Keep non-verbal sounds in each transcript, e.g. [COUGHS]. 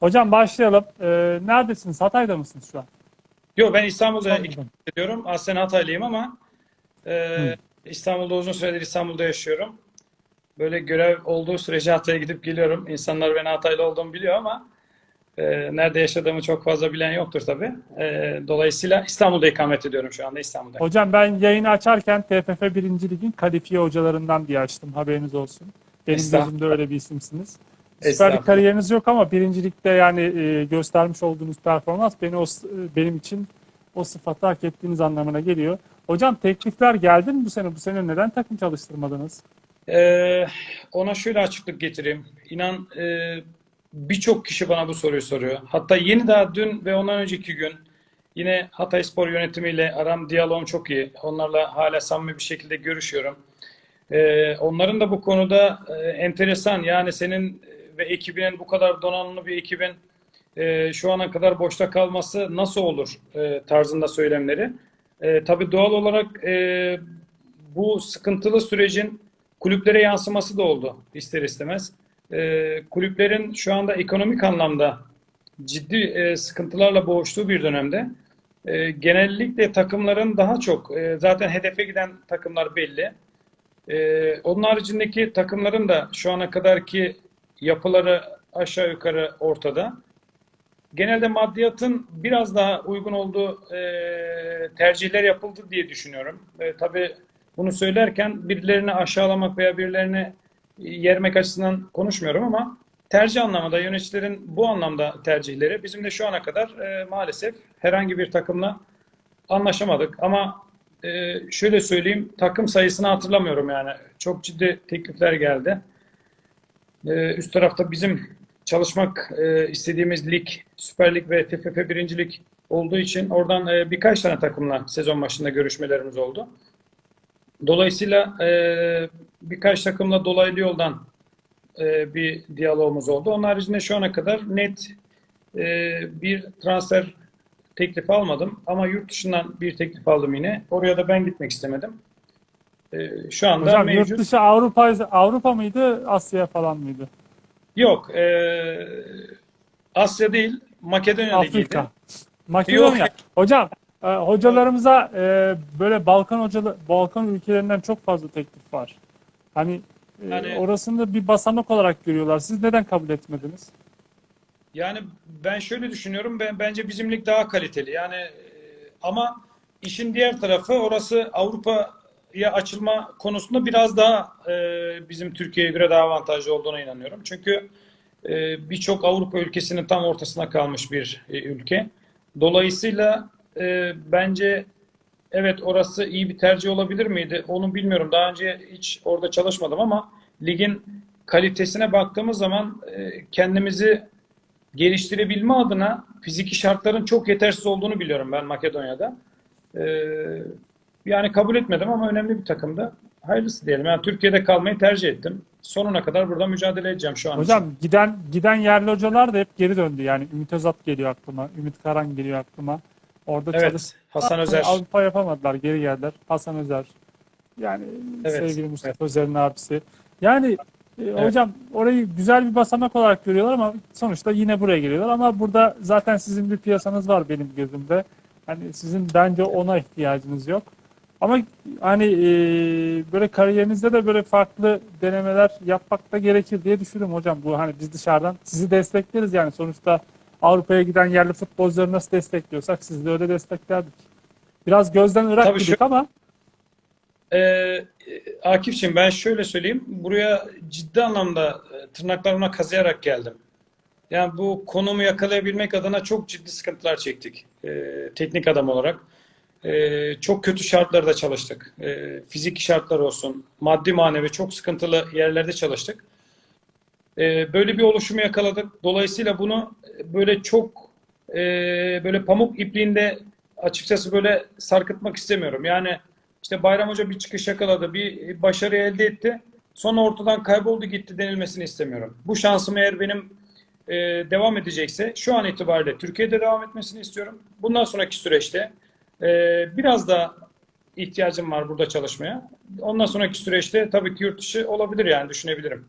Hocam başlayalım. Ee, neredesiniz? Hatay'da mısınız şu an? Yok ben İstanbul'da ikamet ediyorum. Aslen Hataylıyım ama e, İstanbul'da uzun süredir İstanbul'da yaşıyorum. Böyle görev olduğu sürece Hatay'a gidip geliyorum. İnsanlar beni Hataylı olduğumu biliyor ama e, nerede yaşadığımı çok fazla bilen yoktur tabii. E, dolayısıyla İstanbul'da ikamet ediyorum şu anda İstanbul'da. Hocam ben yayını açarken TFF 1. Lig'in kalifiye hocalarından diye açtım. Haberiniz olsun. Benim gözümde öyle bir isimsiniz. Süper kariyeriniz yok ama 1. Lig'de yani e, göstermiş olduğunuz performans beni o, e, benim için o sıfatı hak ettiğiniz anlamına geliyor. Hocam teklifler geldi mi bu sene? Bu sene neden takım çalıştırmadınız? Ee, ona şöyle açıklık getireyim. İnan e, birçok kişi bana bu soruyu soruyor. Hatta yeni daha dün ve ondan önceki gün yine Hatay Spor yönetimiyle aram diyaloğum çok iyi. Onlarla hala samimi bir şekilde görüşüyorum. Ee, onların da bu konuda e, enteresan yani senin ve ekibinin bu kadar donanımlı bir ekibin e, şu ana kadar boşta kalması nasıl olur e, tarzında söylemleri. E, tabii doğal olarak e, bu sıkıntılı sürecin kulüplere yansıması da oldu ister istemez. E, kulüplerin şu anda ekonomik anlamda ciddi e, sıkıntılarla boğuştuğu bir dönemde e, genellikle takımların daha çok e, zaten hedefe giden takımlar belli. E, onun haricindeki takımların da şu ana kadarki yapıları aşağı yukarı ortada. Genelde maddiyatın biraz daha uygun olduğu e, tercihler yapıldı diye düşünüyorum. E, tabii bunu söylerken birilerini aşağılamak veya birilerini yermek açısından konuşmuyorum ama tercih anlamında yöneticilerin bu anlamda tercihleri bizim de şu ana kadar e, maalesef herhangi bir takımla anlaşamadık. Ama e, şöyle söyleyeyim takım sayısını hatırlamıyorum yani. Çok ciddi teklifler geldi. E, üst tarafta bizim çalışmak e, istediğimiz lig, Süper Lig ve TFF 1. Lig olduğu için oradan e, birkaç tane takımla sezon başında görüşmelerimiz oldu. Dolayısıyla e, birkaç takımla dolaylı yoldan bir diyalogumuz oldu. Onun haricinde şu ana kadar net bir transfer teklifi almadım. Ama yurt dışından bir teklif aldım yine. Oraya da ben gitmek istemedim. E, şu anda Hocam mevcut. yurt dışı Avrupa Avrupa mıydı, Asya falan mıydı? Yok. e, Asya değil. Makedonya Ligi'ydi. Afrika. Makedonya. Yok. Hocam e, hocalarımıza e, böyle Balkan hocalı Balkan ülkelerinden çok fazla teklif var. Hani e, Yani- orasını da bir basamak olarak görüyorlar. Siz neden kabul etmediniz? Yani ben şöyle düşünüyorum. Ben bence bizim lig daha kaliteli. Yani e, ama işin diğer tarafı orası Avrupa'ya açılma konusunda biraz daha e, bizim Türkiye'ye göre daha avantajlı olduğuna inanıyorum. Çünkü e, birçok Avrupa ülkesinin tam ortasına kalmış bir e, ülke. Dolayısıyla e, bence evet orası iyi bir tercih olabilir miydi? Onu bilmiyorum. Daha önce hiç orada çalışmadım ama ligin kalitesine baktığımız zaman e, kendimizi geliştirebilme adına fiziki şartların çok yetersiz olduğunu biliyorum ben Makedonya'da. Ee, yani kabul etmedim ama önemli bir takımdı. Hayırlısı diyelim. Yani Türkiye'de kalmayı tercih ettim. Sonuna kadar burada mücadele edeceğim şu an. için. Hocam giden giden yerli hocalar da hep geri döndü. Yani Ümit Özat geliyor aklıma, Ümit Karan geliyor aklıma. Orada Evet, çalış Hasan Özer. Avrupa yapamadılar, geri geldiler. Hasan Özer. Yani Evet, sevgili Mustafa Özer'in abisi. Yani e, hocam orayı güzel bir basamak olarak görüyorlar ama sonuçta yine buraya geliyorlar. Ama burada zaten sizin bir piyasanız var benim gözümde. Hani sizin bence ona ihtiyacınız yok. Ama hani e, böyle kariyerinizde de böyle farklı denemeler yapmak da gerekir diye düşünüyorum hocam. Bu hani biz dışarıdan sizi destekleriz yani sonuçta Avrupa'ya giden yerli futbolcuları nasıl destekliyorsak siz de öyle desteklerdik. Biraz gözden ırak Tabii şu- ama Ee, Akif'ciğim ben şöyle söyleyeyim. Buraya ciddi anlamda e, tırnaklarıma kazıyarak geldim. Yani bu konumu yakalayabilmek adına çok ciddi sıkıntılar çektik. Ee, teknik adam olarak. Ee, çok kötü şartlarda çalıştık. Ee, fiziki şartlar olsun, maddi manevi çok sıkıntılı yerlerde çalıştık. Ee, böyle bir oluşumu yakaladık. Dolayısıyla bunu e, böyle çok e, böyle pamuk ipliğinde açıkçası böyle sarkıtmak istemiyorum. Yani işte Bayram Hoca bir çıkış yakaladı, bir başarı elde etti. Sonra ortadan kayboldu gitti denilmesini istemiyorum. Bu şansım eğer benim e, devam edecekse şu an itibariyle Türkiye'de devam etmesini istiyorum. Bundan sonraki süreçte e, biraz da ihtiyacım var burada çalışmaya. Ondan sonraki süreçte tabii ki yurt dışı olabilir yani düşünebilirim.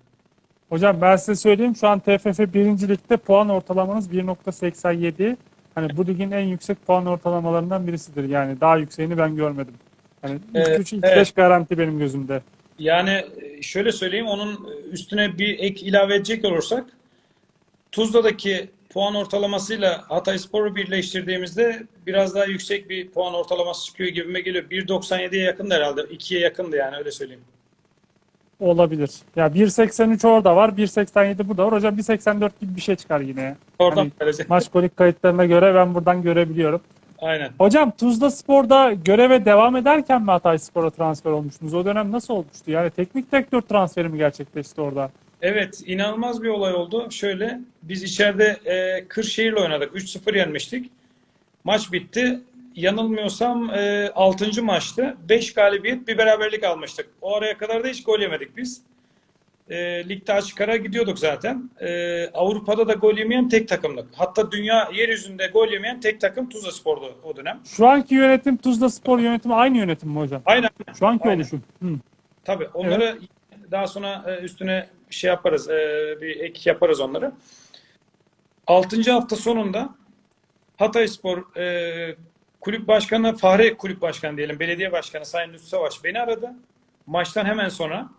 Hocam ben size söyleyeyim şu an TFF 1. Lig'de puan ortalamanız 1.87. Hani bu ligin en yüksek puan ortalamalarından birisidir. Yani daha yükseğini ben görmedim. Yani ilk Ee, 3 ilk evet. 5 garanti benim gözümde. Yani e, şöyle söyleyeyim onun üstüne bir ek ilave edecek olursak Tuzla'daki puan ortalamasıyla Hatayspor'u birleştirdiğimizde biraz daha yüksek bir puan ortalaması çıkıyor gibime geliyor. 1.97'ye yakındı herhalde. 2'ye yakındı yani öyle söyleyeyim. Olabilir. Ya 1.83 orada var, 1.87 burada var. Hocam 1.84 gibi bir şey çıkar yine. Oradan Hani maç kolik kayıtlarına göre ben buradan görebiliyorum. Aynen. Hocam Tuzla Spor'da göreve devam ederken mi Hatay Spor'a transfer olmuştunuz? O dönem nasıl olmuştu? Yani teknik direktör transferi mi gerçekleşti orada? Evet, inanılmaz bir olay oldu. Şöyle, biz içeride e, Kırşehir'le oynadık. 3-0 yenmiştik. Maç bitti. Yanılmıyorsam e, 6. maçtı. 5 galibiyet, bir beraberlik almıştık. O araya kadar da hiç gol yemedik biz. E, ligde açık ara gidiyorduk zaten. E, Avrupa'da da gol yemeyen tek takımdık. Hatta dünya yeryüzünde gol yemeyen tek takım Tuzla Spor'du o dönem. Şu anki yönetim Tuzla Spor yönetimi aynı yönetim mi hocam? Aynen. Şu anki Aynen. oluşum. Hı. Tabii onları daha sonra e, üstüne şey yaparız, e, bir ek yaparız onları. 6. hafta sonunda Hatayspor e, kulüp başkanı, Fahri kulüp başkanı diyelim, belediye başkanı Sayın Lütfü Savaş beni aradı. Maçtan hemen sonra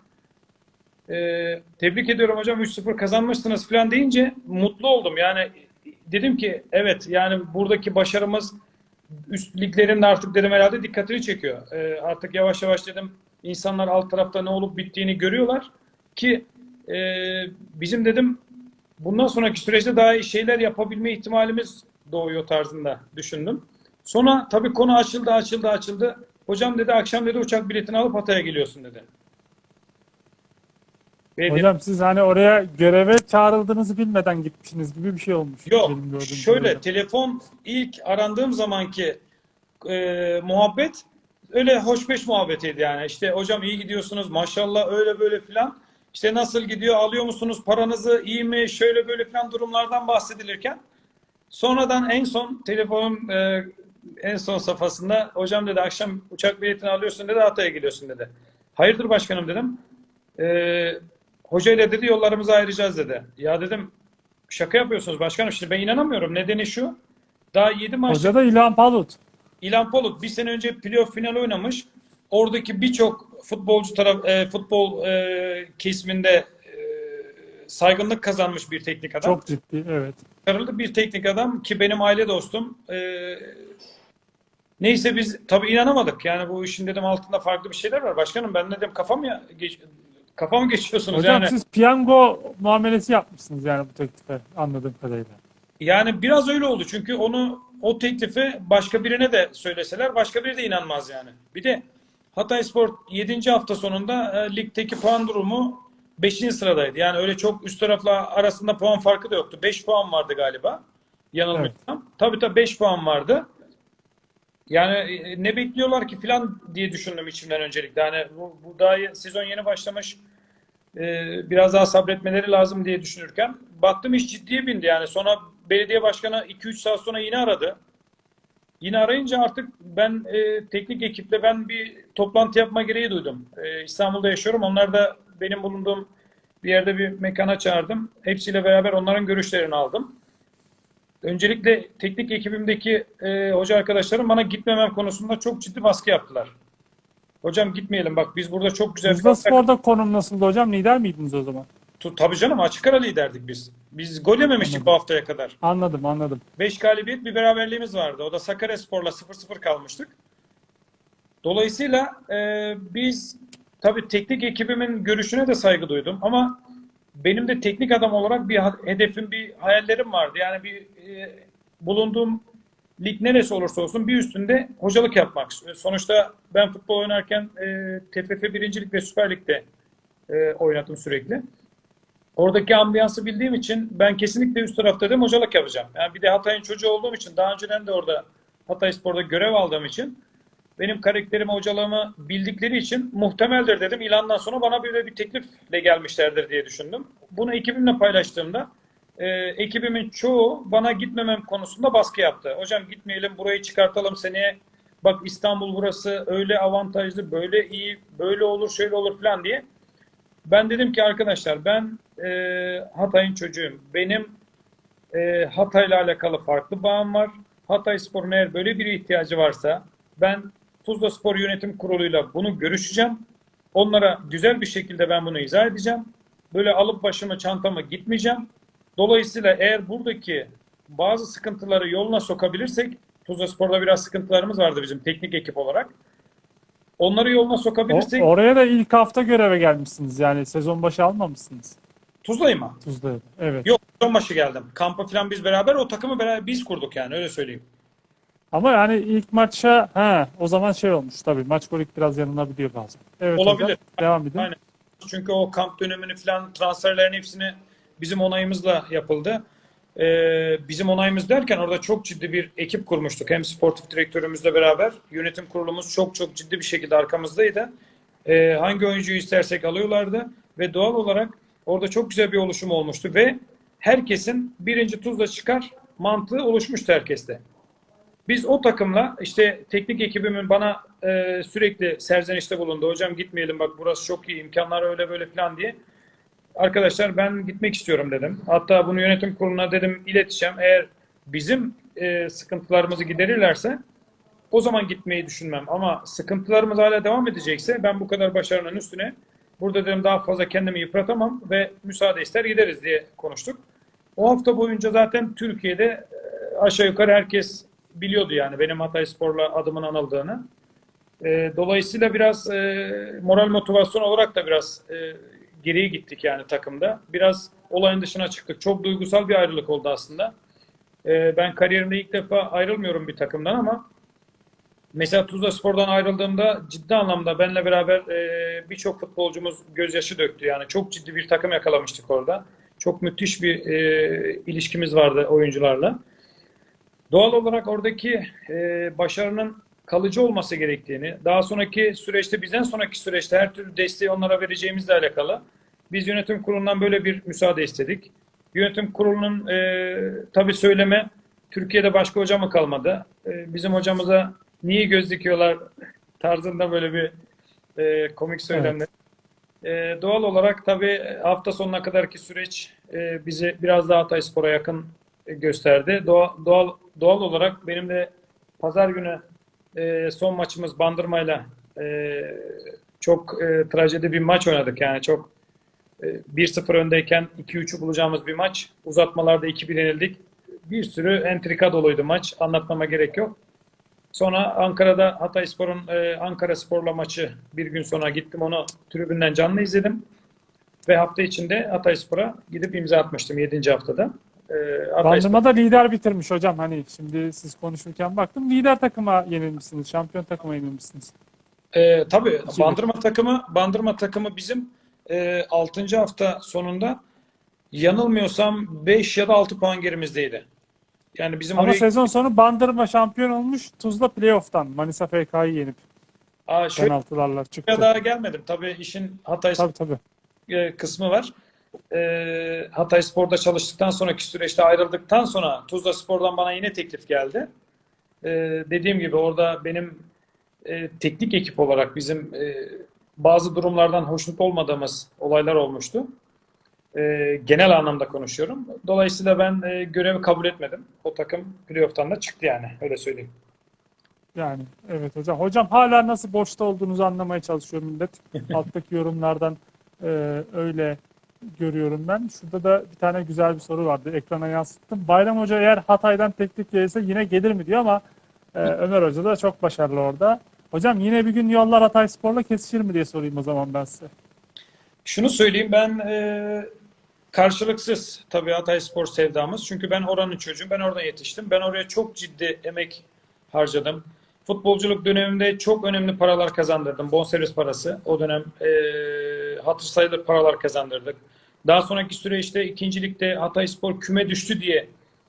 tebrik ediyorum hocam 3-0 kazanmışsınız falan deyince mutlu oldum. Yani dedim ki evet yani buradaki başarımız üst liglerin artık dedim herhalde dikkatini çekiyor. Artık yavaş yavaş dedim insanlar alt tarafta ne olup bittiğini görüyorlar ki e, bizim dedim bundan sonraki süreçte daha iyi şeyler yapabilme ihtimalimiz doğuyor tarzında düşündüm. Sonra tabii konu açıldı açıldı açıldı. Hocam dedi akşam dedi uçak biletini alıp Hatay'a geliyorsun dedi. Ve Hocam siz hani oraya göreve çağrıldığınızı bilmeden gitmişsiniz gibi bir şey olmuş. Yok. Şöyle kadarıyla. telefon ilk arandığım zamanki e, muhabbet öyle hoşbeş muhabbetiydi yani. İşte hocam iyi gidiyorsunuz maşallah öyle böyle filan. İşte nasıl gidiyor alıyor musunuz paranızı iyi mi şöyle böyle filan durumlardan bahsedilirken sonradan en son telefonun e, en son safhasında hocam dedi akşam uçak biletini alıyorsun dedi Hatay'a gidiyorsun dedi. Hayırdır başkanım dedim. E, hoca ile dedi yollarımızı ayıracağız dedi. Ya dedim şaka yapıyorsunuz başkanım. Şimdi ben inanamıyorum. Nedeni şu. Daha 7 maç Hoca da İlhan Palut. İlhan Polut bir sene önce playoff final oynamış. Oradaki birçok futbolcu taraf e, futbol e, kesiminde e, saygınlık kazanmış bir teknik adam. Çok ciddi evet. Başarılı bir teknik adam ki benim aile dostum. E, neyse biz tabii inanamadık. Yani bu işin dedim altında farklı bir şeyler var. Başkanım ben dedim kafam ya geç, kafa mı geçiyorsunuz Hocam yani? siz piyango muamelesi yapmışsınız yani bu teklife anladığım kadarıyla. Yani biraz öyle oldu çünkü onu o teklifi başka birine de söyleseler başka biri de inanmaz yani. Bir de Hatayspor 7. hafta sonunda e, ligdeki puan durumu 5. sıradaydı. Yani öyle çok üst tarafla arasında puan farkı da yoktu. 5 puan vardı galiba. Yanılmıyorsam. Tabii tabii 5 puan vardı. Yani e, ne bekliyorlar ki falan diye düşündüm içimden öncelikle. Yani bu, bu daha sezon yeni başlamış. e, biraz daha sabretmeleri lazım diye düşünürken baktım iş ciddiye bindi yani. Sonra belediye başkanı 2-3 saat sonra yine aradı. Yine arayınca artık ben e, teknik ekiple ben bir toplantı yapma gereği duydum. E, İstanbul'da yaşıyorum. Onlar da benim bulunduğum bir yerde bir mekana çağırdım. Hepsiyle beraber onların görüşlerini aldım. Öncelikle teknik ekibimdeki e, hoca arkadaşlarım bana gitmemem konusunda çok ciddi baskı yaptılar. Hocam gitmeyelim bak biz burada çok güzel Tuzla Spor'da konum nasıldı hocam? Lider miydiniz o zaman? Tabii canım açık ara liderdik biz. Biz gol yememiştik bu haftaya kadar. Anladım anladım. 5 galibiyet bir beraberliğimiz vardı. O da Sakaryaspor'la 0-0 kalmıştık. Dolayısıyla e, biz tabii teknik ekibimin görüşüne de saygı duydum ama benim de teknik adam olarak bir hedefim, bir hayallerim vardı. Yani bir e, bulunduğum lig neresi olursa olsun bir üstünde hocalık yapmak. Sonuçta ben futbol oynarken e, TFF 1. Lig ve Süper Lig'de e, oynadım sürekli. Oradaki ambiyansı bildiğim için ben kesinlikle üst tarafta dedim hocalık yapacağım. Yani bir de Hatay'ın çocuğu olduğum için daha önceden de orada Hatay Spor'da görev aldığım için benim karakterimi, hocalığımı bildikleri için muhtemeldir dedim. İlandan sonra bana böyle bir teklifle gelmişlerdir diye düşündüm. Bunu ekibimle paylaştığımda e, ekibimin çoğu bana gitmemem konusunda baskı yaptı. Hocam gitmeyelim burayı çıkartalım seneye. Bak İstanbul burası öyle avantajlı, böyle iyi, böyle olur, şöyle olur falan diye. Ben dedim ki arkadaşlar ben e, Hatay'ın çocuğuyum. Benim e, Hatay'la alakalı farklı bağım var. Hatay Spor'un eğer böyle bir ihtiyacı varsa ben Tuzla Spor Yönetim Kurulu'yla bunu görüşeceğim. Onlara güzel bir şekilde ben bunu izah edeceğim. Böyle alıp başımı çantamı gitmeyeceğim. Dolayısıyla eğer buradaki bazı sıkıntıları yoluna sokabilirsek Tuzla Spor'da biraz sıkıntılarımız vardı bizim teknik ekip olarak. Onları yoluna O- sokabilirsek oraya da ilk hafta göreve gelmişsiniz yani sezon başı almamışsınız Tuzla'yı mı? Tuzla'ya. da. Evet. Yok sezon başı geldim. Kampa falan biz beraber o takımı beraber biz kurduk yani öyle söyleyeyim. Ama yani ilk maça ha o zaman şey olmuş tabii maç kolik biraz yanılabiliyor bazen. Evet Olabilir. hocam, devam edin. Aynen. Çünkü o kamp dönemini falan transferlerin hepsini bizim onayımızla yapıldı. Ee, bizim onayımız derken orada çok ciddi bir ekip kurmuştuk. Hem sportif direktörümüzle beraber yönetim kurulumuz çok çok ciddi bir şekilde arkamızdaydı. Ee, hangi oyuncuyu istersek alıyorlardı ve doğal olarak orada çok güzel bir oluşum olmuştu ve herkesin birinci tuzla çıkar mantığı oluşmuştu herkeste. Biz o takımla işte teknik ekibimin bana e, sürekli serzenişte bulundu. Hocam gitmeyelim bak burası çok iyi imkanlar öyle böyle falan diye. Arkadaşlar ben gitmek istiyorum dedim. Hatta bunu yönetim kuruluna dedim ileteceğim. Eğer bizim e, sıkıntılarımızı giderirlerse o zaman gitmeyi düşünmem. Ama sıkıntılarımız hala devam edecekse ben bu kadar başarının üstüne burada dedim daha fazla kendimi yıpratamam ve müsaade ister gideriz diye konuştuk. O hafta boyunca zaten Türkiye'de e, aşağı yukarı herkes biliyordu yani benim Hatay Spor'la adımın anıldığını. E, dolayısıyla biraz e, moral motivasyon olarak da biraz e, geriye gittik yani takımda. Biraz olayın dışına çıktık. Çok duygusal bir ayrılık oldu aslında. E, ben kariyerimde ilk defa ayrılmıyorum bir takımdan ama mesela Tuzla Spor'dan ayrıldığımda ciddi anlamda benle beraber e, birçok futbolcumuz gözyaşı döktü. Yani çok ciddi bir takım yakalamıştık orada. Çok müthiş bir e, ilişkimiz vardı oyuncularla. Doğal olarak oradaki e, başarının kalıcı olması gerektiğini, daha sonraki süreçte bizden sonraki süreçte her türlü desteği onlara vereceğimizle alakalı biz yönetim kurulundan böyle bir müsaade istedik. Yönetim kurulunun e, tabii söyleme Türkiye'de başka hoca mı kalmadı? E, bizim hocamıza niye göz dikiyorlar [LAUGHS] tarzında böyle bir e, komik söylemler. E, doğal olarak tabii hafta sonuna kadarki süreç e, bizi biraz daha Hatayspor'a yakın e, gösterdi. Doğal, doğal, doğal olarak benim de pazar günü e, son maçımız Bandırma'yla e, çok e, trajedi bir maç oynadık. Yani çok e, 1-0 öndeyken 2-3'ü bulacağımız bir maç. Uzatmalarda 2-1 yenildik. Bir sürü entrika doluydu maç. Anlatmama gerek yok. Sonra Ankara'da Hatayspor'un e, Ankara Spor'la maçı bir gün sonra gittim onu tribünden canlı izledim. Ve hafta içinde Hatayspor'a gidip imza atmıştım 7. haftada. E, Hatayspor- Bandırma'da lider bitirmiş hocam. Hani şimdi siz konuşurken baktım lider takıma yenilmişsiniz. Şampiyon takıma yenilmişsiniz. Ee, tabii Bandırma takımı Bandırma takımı bizim e, 6. hafta sonunda yanılmıyorsam 5 ya da 6 puan gerimizdeydi. Yani bizim Ama oraya sezon sonu Bandırma şampiyon olmuş. Tuzla playoff'tan Manisa FK'yı yenip Aa, şöyle penaltılarla çıktı. daha gelmedim. Tabii işin Hatay Tabii tabii. e, kısmı var. E, Hatay Spor'da çalıştıktan sonraki süreçte ayrıldıktan sonra Tuzla Spor'dan bana yine teklif geldi. E, dediğim gibi orada benim e, teknik ekip olarak bizim e, bazı durumlardan hoşnut olmadığımız olaylar olmuştu. E, genel anlamda konuşuyorum. Dolayısıyla ben e, görevi kabul etmedim. O takım playoff'tan da çıktı yani. Öyle söyleyeyim. Yani evet hocam. Hocam hala nasıl boşta olduğunuzu anlamaya çalışıyor millet. [LAUGHS] Alttaki yorumlardan e, öyle görüyorum ben. Şurada da bir tane güzel bir soru vardı. Ekrana yansıttım. Bayram Hoca eğer Hatay'dan teklif gelirse yine gelir mi diyor ama e, Ömer Hoca da çok başarılı orada. Hocam yine bir gün yollar Hatayspor'la kesişir mi diye sorayım o zaman ben size. Şunu söyleyeyim ben e, karşılıksız tabii Hatayspor sevdamız. Çünkü ben oranın çocuğum. Ben orada yetiştim. Ben oraya çok ciddi emek harcadım. Futbolculuk döneminde çok önemli paralar kazandırdım. Bonservis parası. O dönem e, hatır sayılır paralar kazandırdık. Daha sonraki süreçte ikincilikte Hatayspor küme düştü diye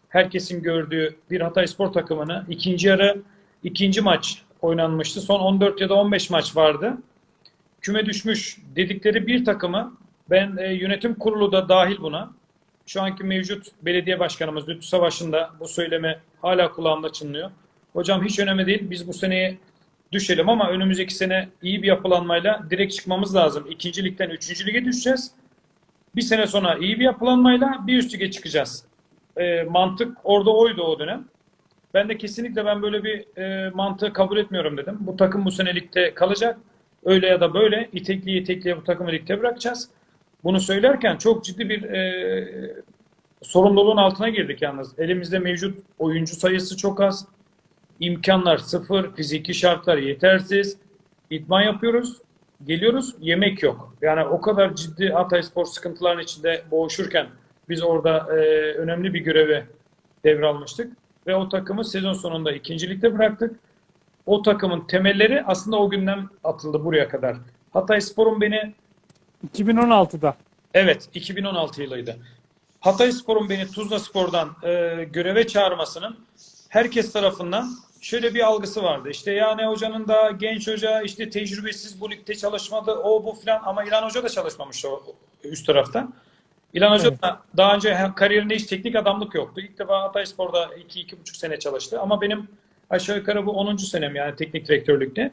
herkesin gördüğü bir Hatayspor takımını ikinci yarı ikinci maç oynanmıştı. Son 14 ya da 15 maç vardı küme düşmüş dedikleri bir takımı ben e, yönetim kurulu da dahil buna. Şu anki mevcut belediye başkanımız Lütfü Savaş'ın da bu söylemi hala kulağımda çınlıyor. Hocam hiç önemli değil. Biz bu seneyi düşelim ama önümüzdeki sene iyi bir yapılanmayla direkt çıkmamız lazım. İkinci ligden üçüncü lige düşeceğiz. Bir sene sonra iyi bir yapılanmayla bir üst lige çıkacağız. E, mantık orada oydu o dönem. Ben de kesinlikle ben böyle bir e, mantığı kabul etmiyorum dedim. Bu takım bu sene ligde kalacak. Öyle ya da böyle itekliye itekliye bu takımı ligde bırakacağız. Bunu söylerken çok ciddi bir e, sorumluluğun altına girdik yalnız. Elimizde mevcut oyuncu sayısı çok az. İmkanlar sıfır, fiziki şartlar yetersiz. İdman yapıyoruz, geliyoruz, yemek yok. Yani o kadar ciddi Hatay Spor sıkıntıların içinde boğuşurken biz orada e, önemli bir görevi devralmıştık. Ve o takımı sezon sonunda ikincilikte bıraktık. O takımın temelleri aslında o günden atıldı buraya kadar. Hatay Spor'un beni 2016'da. Evet, 2016 yılıydı. Hatay Spor'un beni Tuzla Spor'dan e, göreve çağırmasının herkes tarafından şöyle bir algısı vardı. İşte yani hocanın da genç hoca, işte tecrübesiz bu ligde çalışmadı, o bu filan ama İlhan Hoca da çalışmamış o üst tarafta. İlhan Hoca Evet. da daha önce kariyerinde hiç teknik adamlık yoktu. İlk defa Hatay Spor'da 2-2,5 sene çalıştı. Ama benim aşağı yukarı bu 10. senem yani teknik direktörlükte.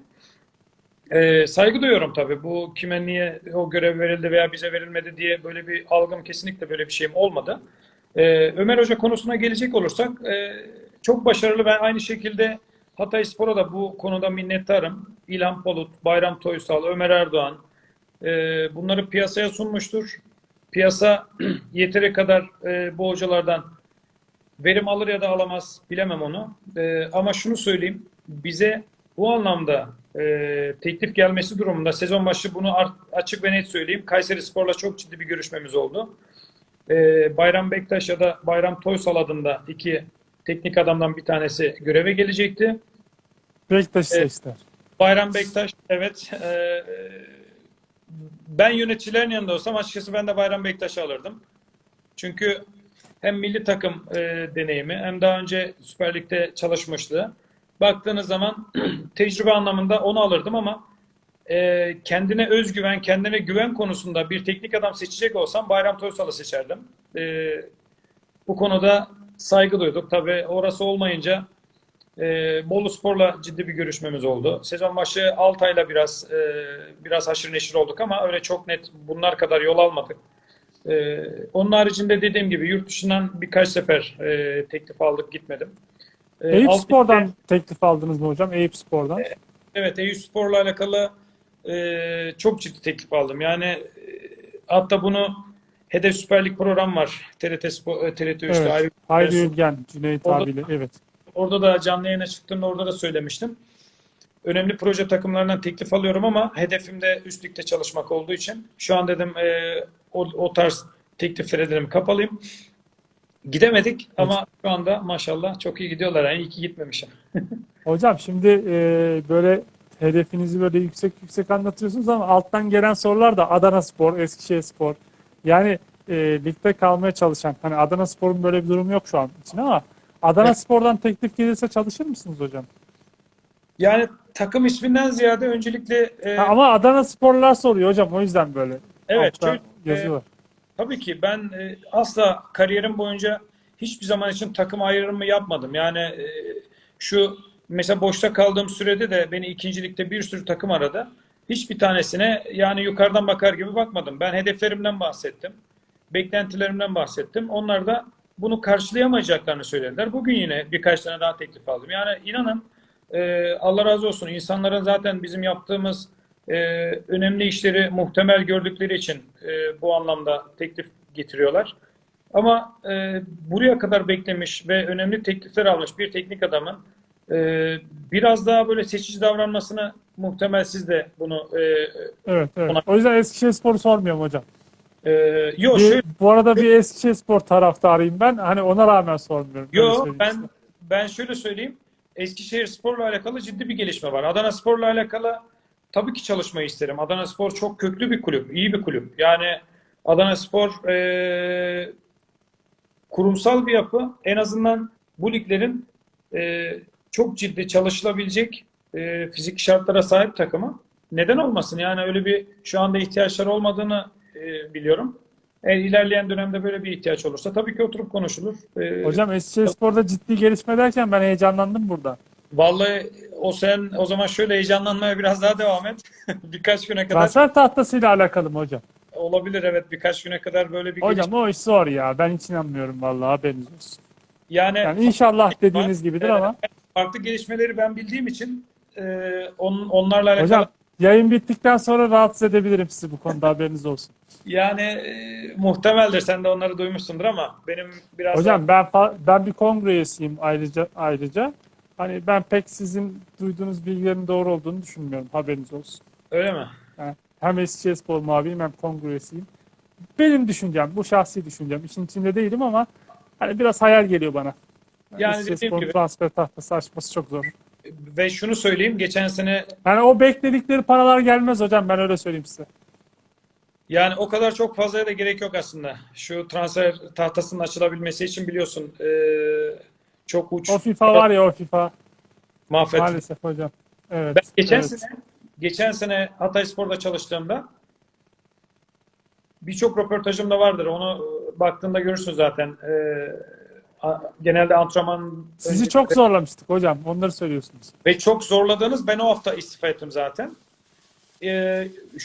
Ee, saygı duyuyorum tabii. Bu kime niye o görev verildi veya bize verilmedi diye böyle bir algım kesinlikle böyle bir şeyim olmadı. Ee, Ömer Hoca konusuna gelecek olursak e, çok başarılı. Ben aynı şekilde Hatay Spor'a da bu konuda minnettarım. İlhan Polut, Bayram Toysal, Ömer Erdoğan e, bunları piyasaya sunmuştur. Piyasa [CLEARS THROAT] yeteri kadar e, bu hocalardan verim alır ya da alamaz bilemem onu. E, ama şunu söyleyeyim. Bize bu anlamda e, teklif gelmesi durumunda sezon başı bunu açık ve net söyleyeyim. Kayseri Spor'la çok ciddi bir görüşmemiz oldu. E, Bayram Bektaş ya da Bayram Toysal adında iki teknik adamdan bir tanesi göreve gelecekti. Beşiktaş Evet. seçtiler. Bayram Bektaş evet e, ben yöneticilerin yanında olsam açıkçası ben de Bayram Bektaş'ı alırdım. Çünkü hem milli takım e, deneyimi hem daha önce Süper Lig'de çalışmıştı. Baktığınız zaman [CLEARS THROAT] tecrübe anlamında onu alırdım ama e, kendine özgüven, kendine güven konusunda bir teknik adam seçecek olsam Bayram Toysal'ı seçerdim. E, bu konuda saygı duyduk. Tabii orası olmayınca e, Bolu Spor'la ciddi bir görüşmemiz oldu. Sezon başı Altay'la biraz e, biraz haşır neşir olduk ama öyle çok net bunlar kadar yol almadık. E, onun haricinde dediğim gibi yurt dışından birkaç sefer e, teklif aldık gitmedim. E, Eyüp alt Spor'dan ligde- teklif aldınız mı hocam? Eyüp Spor'dan. Evet, Eyüp Spor'la alakalı e, çok ciddi teklif aldım. Yani e, hatta bunu Hedef Süper Lig program var. TRT Spor, TRT 3'te Evet. ayrı- Hayri Ülgen, Cüneyt Orada- abiyle. Evet. Orada da canlı yayına çıktığımda orada da söylemiştim. Önemli proje takımlarından teklif alıyorum ama hedefim de üst ligde çalışmak olduğu için şu an dedim e, o, o tarz tekliflere dedim kapalıyım. Gidemedik ama şu anda maşallah çok iyi gidiyorlar. Yani iyi ki gitmemişim. [LAUGHS] Hocam şimdi e, böyle hedefinizi böyle yüksek yüksek anlatıyorsunuz ama alttan gelen sorular da Adana Spor, Eskişehir Spor. Yani e, ligde kalmaya çalışan, hani Adana Spor'un böyle bir durum yok şu an için ama Adana Evet. Spor'dan teklif gelirse çalışır mısınız hocam? Yani takım isminden ziyade öncelikle e, Ha, ama Adana Sporlar soruyor hocam o yüzden böyle. Evet, şöyle, yazıyorlar. Tabii ki ben e, asla kariyerim boyunca hiçbir zaman için takım ayrımı yapmadım. Yani e, şu mesela boşta kaldığım sürede de beni ikincilikte bir sürü takım aradı. Hiçbir tanesine yani yukarıdan bakar gibi bakmadım. Ben hedeflerimden bahsettim. Beklentilerimden bahsettim. Onlar da bunu karşılayamayacaklarını söylediler. Bugün yine birkaç tane daha teklif aldım. Yani inanın e, Allah razı olsun insanların zaten bizim yaptığımız e, önemli işleri muhtemel gördükleri için e, bu anlamda teklif getiriyorlar. Ama e, buraya kadar beklemiş ve önemli teklifler almış bir teknik adamın e, biraz daha böyle seçici davranmasını muhtemel siz de bunu e, Evet, evet. Ona- O yüzden Eskişehir Spor'u sormuyorum hocam. e, yo Bir- şöyle bu arada bir Eskişehir Spor taraftarıyım ben. Hani ona rağmen sormuyorum. Yo söyleyeyim size. ben ben şöyle söyleyeyim. Eskişehir Spor'la alakalı ciddi bir gelişme var. Adana Spor'la alakalı tabii ki çalışmayı isterim. Adana Spor çok köklü bir kulüp, iyi bir kulüp. Yani Adana Spor eee, kurumsal bir yapı. En azından bu liglerin eee, çok ciddi çalışılabilecek eee fizik şartlara sahip takımı. Neden olmasın? Yani öyle bir şu anda ihtiyaçları olmadığını eee, biliyorum. Eğer ilerleyen dönemde böyle bir ihtiyaç olursa tabii ki oturup konuşulur. Eee, Hocam Eskişehir Spor'da ciddi gelişme derken ben heyecanlandım burada. Vallahi o sen o zaman şöyle heyecanlanmaya biraz daha devam et. [LAUGHS] Birkaç güne kadar Transfer tahtasıyla alakalı mı hocam? olabilir evet birkaç güne kadar böyle bir Hocam o iş zor ya. Ben hiç inanmıyorum vallahi haberiniz olsun. Yani Yani inşallah dediğiniz gibidir ama. farklı gelişmeleri ben bildiğim için e, on, onlarla alakalı Hocam yayın bittikten sonra rahatsız edebilirim sizi bu konuda [LAUGHS] haberiniz olsun. yani e, muhtemeldir sen de onları duymuşsundur ama benim biraz daha- Hocam ben fa- ben bir kongre üyesiyim ayrıca ayrıca. Hani ben pek sizin duyduğunuz bilgilerin doğru olduğunu düşünmüyorum. Haberiniz olsun. öyle mi? Yani hem Eskişehirspor muhabiriyim hem kongre üyesiyim. Benim düşüncem, bu şahsi düşüncem. İşin içinde değilim ama hani biraz hayal geliyor bana. Yani dediğim Eskişehirspor'un gibi- transfer tahtası açması çok zor. Ve şunu söyleyeyim geçen sene Yani o bekledikleri paralar gelmez hocam ben öyle söyleyeyim size. yani o kadar çok fazlaya da gerek yok aslında. Şu transfer tahtasının açılabilmesi için biliyorsun e, çok uç O FIFA var ya o FIFA mahvet. maalesef hocam. Evet. Ben geçen evet. sene geçen sene Hatayspor'da çalıştığımda birçok röportajım da vardır. Onu e, baktığında görürsün zaten. E, genelde antrenman Sizi önce- çok zorlamıştık hocam. Onları söylüyorsunuz. ve çok zorladığınız ben o hafta istifa ettim zaten. E,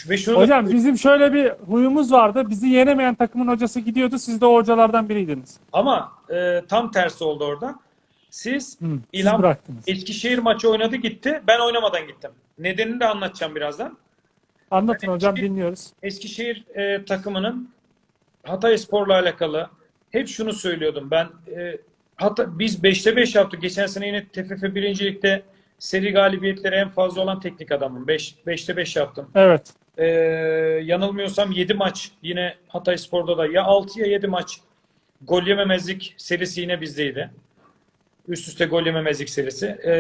ve şunu da- Hocam bizim şöyle bir huyumuz vardı. Bizi yenemeyen takımın hocası gidiyordu. Siz de o hocalardan biriydiniz. ama e, tam tersi oldu orada. Siz Hı, siz İlhan bıraktınız. Eskişehir maçı oynadı gitti. Ben oynamadan gittim. Nedenini de anlatacağım birazdan. Anlatın hocam Eskişehir- dinliyoruz. Eskişehir e, takımının Hatayspor'la alakalı hep şunu söylüyordum. Ben e, hatta biz 5'te 5 yaptık. Geçen sene yine TFF birincilikte seri galibiyetleri en fazla olan teknik adamım. 5 5'te 5 yaptım. Evet. E, yanılmıyorsam 7 maç yine Hatayspor'da da ya 6 ya 7 maç gol yememezlik serisi yine bizdeydi. Üst üste gol yememezlik serisi. E,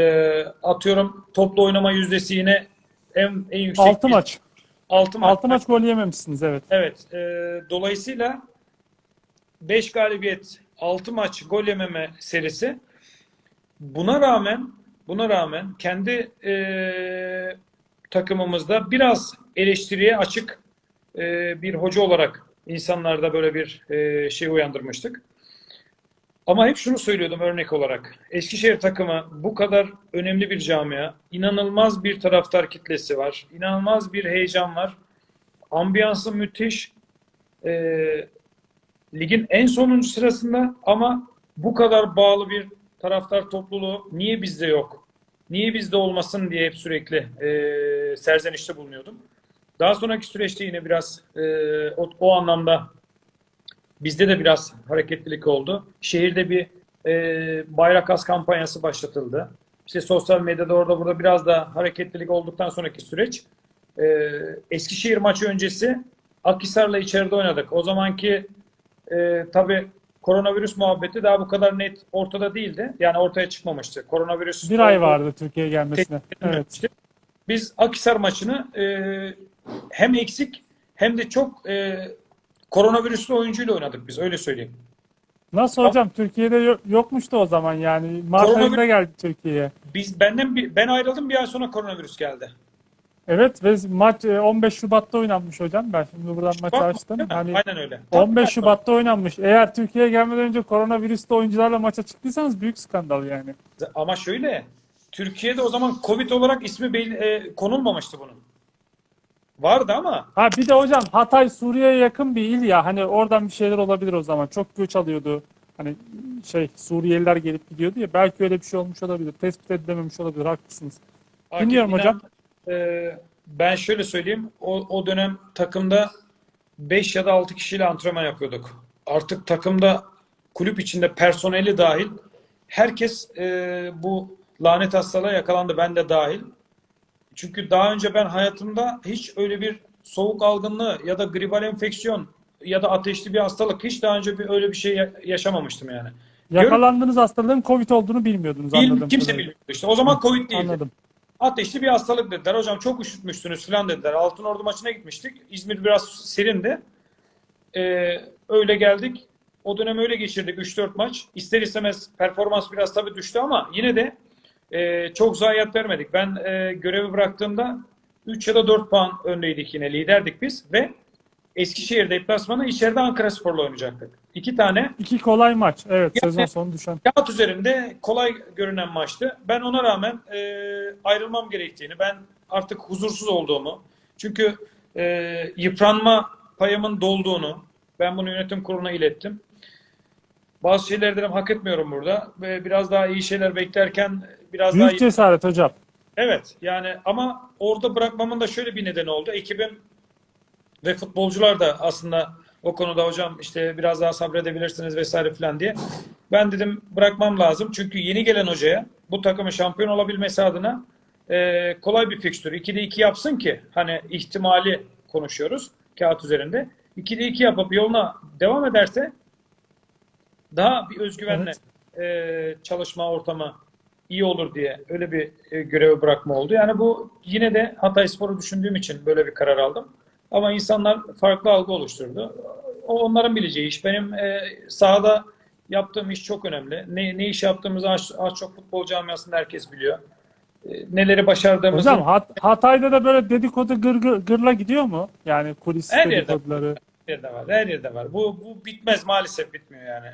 atıyorum toplu oynama yüzdesi yine en, en yüksek. 6 biz- maç. 6 maç. 6 maç gol yememişsiniz evet. Evet. e, dolayısıyla 5 galibiyet, 6 maç gol yememe serisi. Buna rağmen buna rağmen kendi e, takımımızda biraz eleştiriye açık e, bir hoca olarak insanlarda böyle bir e, şey uyandırmıştık. Ama hep şunu söylüyordum örnek olarak. Eskişehir takımı bu kadar önemli bir camia. inanılmaz bir taraftar kitlesi var. inanılmaz bir heyecan var. Ambiyansı müthiş. Ee, ligin en sonuncu sırasında ama bu kadar bağlı bir taraftar topluluğu niye bizde yok? Niye bizde olmasın diye hep sürekli e, serzenişte bulunuyordum. Daha sonraki süreçte yine biraz e, o, o anlamda bizde de biraz hareketlilik oldu. Şehirde bir e, bayrak as kampanyası başlatıldı. İşte sosyal medyada orada burada biraz da hareketlilik olduktan sonraki süreç e, Eskişehir maçı öncesi Akhisar'la içeride oynadık. O zamanki e, tabii koronavirüs muhabbeti daha bu kadar net ortada değildi. Yani ortaya çıkmamıştı. Koronavirüs Bir ay vardı Türkiye'ye gelmesine. Evet. Biz Akhisar maçını e, hem eksik hem de çok e, koronavirüslü oyuncuyla oynadık biz öyle söyleyeyim. Nasıl hocam Türkiye'de yo- yokmuştu o zaman yani. Mart Koronavirüs- ayında geldi Türkiye'ye. Biz benden bir, ben ayrıldım bir ay sonra koronavirüs geldi. Evet ve maç e, 15 Şubat'ta oynanmış hocam. Ben şimdi buradan maçı açtım. değil mi? Hani Aynen öyle. Tam 15 tersi. Şubat'ta oynanmış. Eğer Türkiye'ye gelmeden önce koronavirüste oyuncularla maça çıktıysanız büyük skandal yani. Ama şöyle Türkiye'de o zaman Covid olarak ismi e, konulmamıştı bunun. Vardı ama Ha bir de hocam Hatay Suriye'ye yakın bir il ya. Hani oradan bir şeyler olabilir o zaman. Çok göç alıyordu. Hani şey Suriyeliler gelip gidiyordu ya. Belki öyle bir şey olmuş olabilir. Tespit edilememiş olabilir. Haklısınız. Dinliyorum Akif hocam. E, ben şöyle söyleyeyim. O, o dönem takımda 5 ya da 6 kişiyle antrenman yapıyorduk. Artık takımda kulüp içinde personeli dahil herkes e, bu lanet hastalığa yakalandı. Ben de dahil. Çünkü daha önce ben hayatımda hiç öyle bir soğuk algınlığı ya da gribal enfeksiyon ya da ateşli bir hastalık hiç daha önce bir öyle bir şey ya- yaşamamıştım yani. Yakalandığınız hastalığın Covid olduğunu bilmiyordunuz Bil- anladığım kimse bilmiyordu işte. O zaman Covid değildi. Anladım. Ateşli bir hastalık dediler. Hocam çok üşütmüşsünüz falan dediler. Altınordu maçına gitmiştik. İzmir biraz serindi. Ee, öyle geldik. O dönem öyle geçirdik 3-4 maç. İster istemez performans biraz tabii düştü ama yine de e, çok zayiat vermedik. Ben e, görevi bıraktığımda 3 ya da 4 puan öndeydik yine. Liderdik biz ve Eskişehir deplasmanı içeride Ankara Spor'la oynayacaktık. İki tane İki kolay maç. Evet Yani- sezon sonu düşen. kağıt üzerinde kolay görünen maçtı. Ben ona rağmen e, ayrılmam gerektiğini, ben artık huzursuz olduğumu, çünkü e, yıpranma payımın dolduğunu, ben bunu yönetim kuruluna ilettim. Bazı şeyleri dedim hak etmiyorum burada ve biraz daha iyi şeyler beklerken biraz daha Büyük cesaret hocam. Evet yani ama orada bırakmamın da şöyle bir nedeni oldu. Ekibim ve futbolcular da aslında o konuda hocam işte biraz daha sabredebilirsiniz vesaire falan diye. Ben dedim bırakmam lazım. Çünkü yeni gelen hocaya bu takımın şampiyon olabilmesi adına e, kolay bir fikstür. 2'de 2 yapsın ki hani ihtimali konuşuyoruz kağıt üzerinde. 2'de 2 yapıp yoluna devam ederse daha bir özgüvenle e, çalışma ortamı iyi olur diye öyle bir e, görevi bırakma oldu. Yani bu yine de Hatayspor'u düşündüğüm için böyle bir karar aldım. Ama insanlar farklı algı oluşturdu. O onların bileceği iş. Benim e, sahada yaptığım iş çok önemli. Ne, ne iş yaptığımızı az, az çok futbol camiasında herkes biliyor. E, neleri başardığımızı Hocam Hat- Hatay'da da böyle dedikodu gır, gır- gırla gidiyor mu? Yani kulis Her yerde. dedikoduları. her yerde var. Her yerde var. Bu, bu bitmez maalesef bitmiyor yani.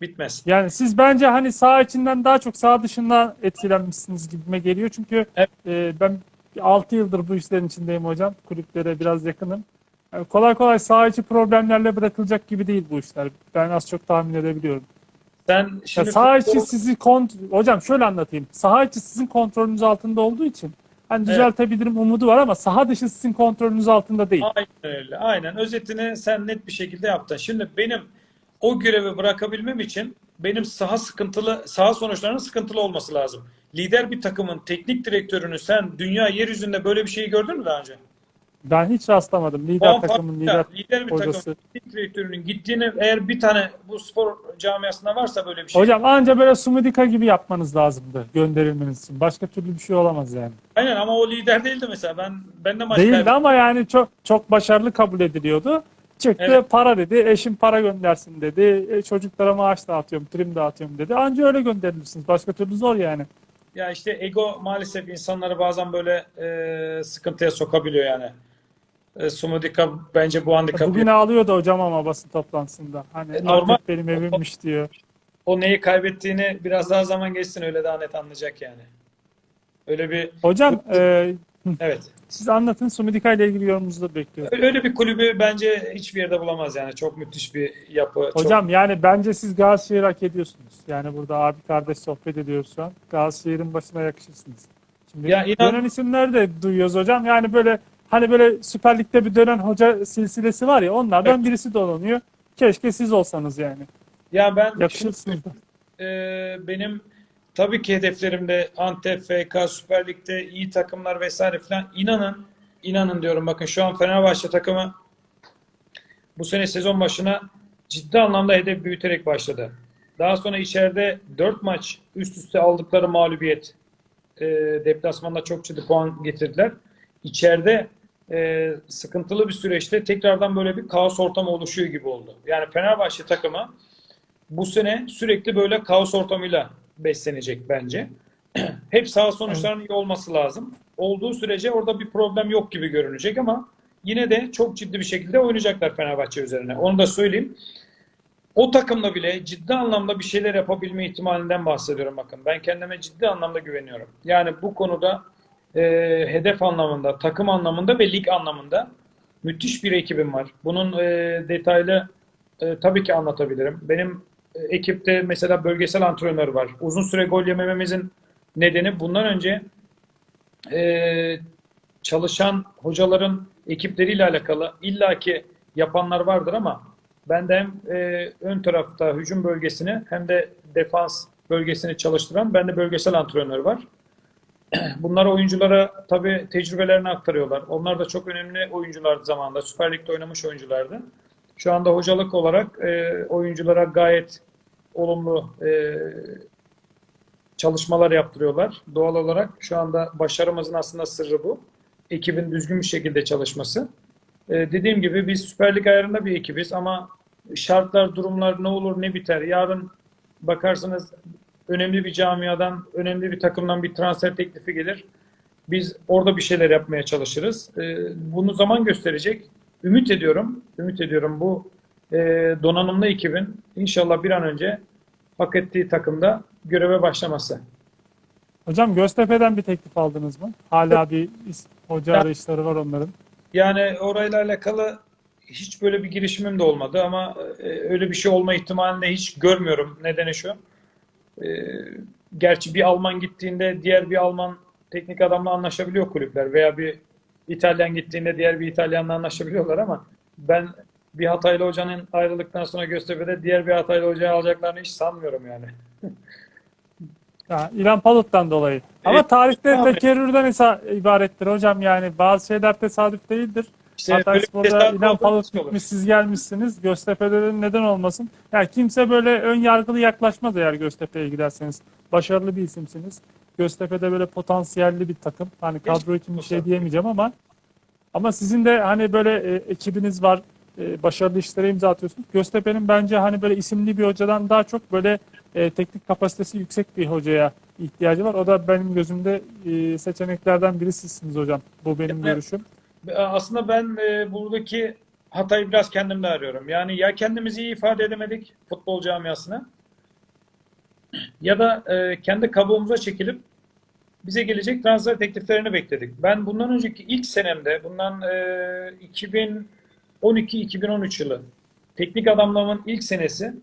Bitmez. Yani siz bence hani saha içinden daha çok saha dışından etkilenmişsiniz gibime geliyor. Çünkü Evet. e, ben 6 yıldır bu işlerin içindeyim hocam. Kulüplere biraz yakınım. Yani kolay kolay saha içi problemlerle bırakılacak gibi değil bu işler. Ben az çok tahmin edebiliyorum. Sen Ya şimdi saha futbol- içi sizi kont hocam şöyle anlatayım. Saha içi sizin kontrolünüz altında olduğu için hani Evet. düzeltebilirim umudu var ama saha dışı sizin kontrolünüz altında değil. Aynen öyle. Aynen. Özetini sen net bir şekilde yaptın. Şimdi benim o görevi bırakabilmem için benim saha sıkıntılı, saha sonuçlarının sıkıntılı olması lazım. Lider bir takımın teknik direktörünü sen dünya yeryüzünde böyle bir şeyi gördün mü daha önce? Ben hiç rastlamadım. Lider Puan takımın lider lider bir hocası. takımın teknik direktörünün gittiğini eğer bir tane bu spor camiasında varsa böyle bir şey. Hocam anca böyle Sumudika gibi yapmanız lazımdı gönderilmeniz için. Başka türlü bir şey olamaz yani. Aynen ama o lider değildi mesela. Ben ben de maç Değildi kaybettim. ama yani çok çok başarılı kabul ediliyordu. Çıktı Evet. para dedi, eşim para göndersin dedi, e, çocuklara maaş dağıtıyorum, prim dağıtıyorum dedi. Anca öyle gönderilirsiniz. Başka türlü zor yani. Ya işte ego maalesef insanları bazen böyle e, sıkıntıya sokabiliyor yani. E, Sumudika bence bu handikapı Bugün ağlıyordu hocam ama basın toplantısında. Hani E, normal. benim evimmiş diyor. o neyi kaybettiğini biraz daha zaman geçsin öyle daha net anlayacak yani. Öyle bir Hocam e, evet. Siz anlatın Sumudika ile ilgili yorumunuzu da bekliyorum. Öyle bir kulübü bence hiçbir yerde bulamaz yani. Çok müthiş bir yapı. çok- Hocam yani bence siz Galatasaray'ı hak ediyorsunuz. Yani burada abi kardeş sohbet ediyoruz şu an. Galatasaray'ın başına yakışırsınız. Şimdi Ya inan- dönen isimleri de duyuyoruz hocam. Yani böyle hani böyle Süper Lig'de bir dönen hoca silsilesi var ya onlardan Evet. birisi dolanıyor. Keşke siz olsanız yani. ya ben Yakışırsınız da. Ee, benim tabii ki hedeflerimde Antep, FK, Süper Lig'de iyi takımlar vesaire falan. İnanın, inanın diyorum bakın şu an Fenerbahçe takımı bu sene sezon başına ciddi anlamda hedef büyüterek başladı. Daha sonra içeride 4 maç üst üste aldıkları mağlubiyet e, deplasmanda çok ciddi puan getirdiler. İçeride e, sıkıntılı bir süreçte tekrardan böyle bir kaos ortamı oluşuyor gibi oldu. Yani Fenerbahçe takımı bu sene sürekli böyle kaos ortamıyla beslenecek bence. [CLEARS THROAT] Hep sağ sonuçların iyi olması lazım. Olduğu sürece orada bir problem yok gibi görünecek ama yine de çok ciddi bir şekilde oynayacaklar Fenerbahçe üzerine. Onu da söyleyeyim. O takımla bile ciddi anlamda bir şeyler yapabilme ihtimalinden bahsediyorum bakın. Ben kendime ciddi anlamda güveniyorum. Yani bu konuda e, hedef anlamında, takım anlamında ve lig anlamında müthiş bir ekibim var. Bunun e, detaylı e, tabii ki anlatabilirim. Benim ekipte mesela bölgesel antrenör var. Uzun süre gol yemememizin nedeni bundan önce e, çalışan hocaların ekipleriyle alakalı illaki yapanlar vardır ama ben de hem e, ön tarafta hücum bölgesini hem de defans bölgesini çalıştıran ben de bölgesel antrenör var. [CLEARS THROAT] Bunlar oyunculara tabii tecrübelerini aktarıyorlar. Onlar da çok önemli oyunculardı zamanında. Süper Lig'de oynamış oyunculardı. Şu anda hocalık olarak e, oyunculara gayet olumlu e, çalışmalar yaptırıyorlar. Doğal olarak şu anda başarımızın aslında sırrı bu. Ekibin düzgün bir şekilde çalışması. E, dediğim gibi biz Süper Lig ayarında bir ekibiz ama şartlar, durumlar ne olur ne biter. Yarın bakarsınız önemli bir camiadan, önemli bir takımdan bir transfer teklifi gelir. Biz orada bir şeyler yapmaya çalışırız. E, bunu zaman gösterecek. Ümit ediyorum, ümit ediyorum bu e, donanımlı ekibin inşallah bir an önce hak ettiği takımda göreve başlaması. Hocam Göztepe'den bir teklif aldınız mı? Hala bir hoca arayışları var onların. Yani orayla alakalı hiç böyle bir girişimim de olmadı ama e, öyle bir şey olma ihtimalini hiç görmüyorum. Nedeni şu. E, gerçi bir Alman gittiğinde diğer bir Alman teknik adamla anlaşabiliyor kulüpler veya bir İtalyan gittiğinde diğer bir İtalyanla anlaşabiliyorlar ama ben bir Hataylı hocanın ayrıldıktan sonra Göztepe'de diğer bir Hataylı hocayı alacaklarını hiç sanmıyorum yani. [LAUGHS] Ya, İlhan Palut'tan dolayı. Ama Evet, tarihte abi. tekerrürden ibarettir hocam yani. Bazı şeyler tesadüf değildir. İşte Hatay Spor'da İlhan Palut gitmiş, siz gelmişsiniz. Göztepe'de de neden olmasın? Yani kimse böyle ön yargılı yaklaşmaz eğer Göztepe'ye giderseniz. Başarılı bir isimsiniz. Göztepe'de böyle potansiyelli bir takım. Hani kadro için bir şey diyemeyeceğim ama ama sizin de hani böyle e, ekibiniz var. E, başarılı işlere imza atıyorsunuz. Göztepe'nin bence hani böyle isimli bir hocadan daha çok böyle e, teknik kapasitesi yüksek bir hocaya ihtiyacı var. O da benim gözümde e, seçeneklerden birisisiniz hocam. Bu benim Evet. görüşüm. Aslında ben e, buradaki hatayı biraz kendimde arıyorum. Yani ya kendimizi iyi ifade edemedik futbol camiasına ya da e, kendi kabuğumuza çekilip bize gelecek transfer tekliflerini bekledik. Ben bundan önceki ilk senemde, bundan e, 2012-2013 yılı teknik adamlığımın ilk senesi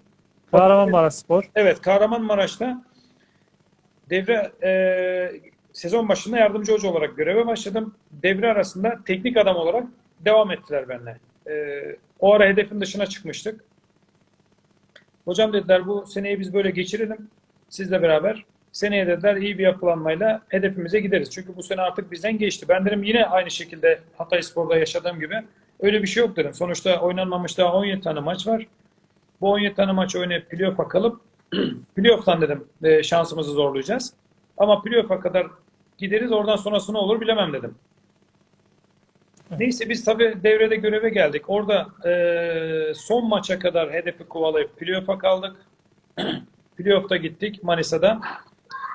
Kahramanmaraş Spor. Evet, Kahramanmaraş'ta devre e, sezon başında yardımcı hoca olarak göreve başladım. Devre arasında teknik adam olarak devam ettiler benimle. E, o ara hedefin dışına çıkmıştık. Hocam dediler bu seneyi biz böyle geçirelim. Sizle beraber. Seneye dediler iyi bir yapılanmayla hedefimize gideriz. Çünkü bu sene artık bizden geçti. Ben dedim yine aynı şekilde Hatayspor'da yaşadığım gibi öyle bir şey yok dedim. Sonuçta oynanmamış daha 17 tane maç var. Bu 17 tane maç oynayıp playoff'a kalıp [CLEARS THROAT] playoff'tan dedim e, şansımızı zorlayacağız. Ama playoff'a kadar gideriz oradan sonrası ne olur bilemem dedim. Neyse biz tabii devrede göreve geldik. Orada e, son maça kadar hedefi kovalayıp playoff'a kaldık. [CLEARS THROAT] playoff'ta gittik Manisa'da.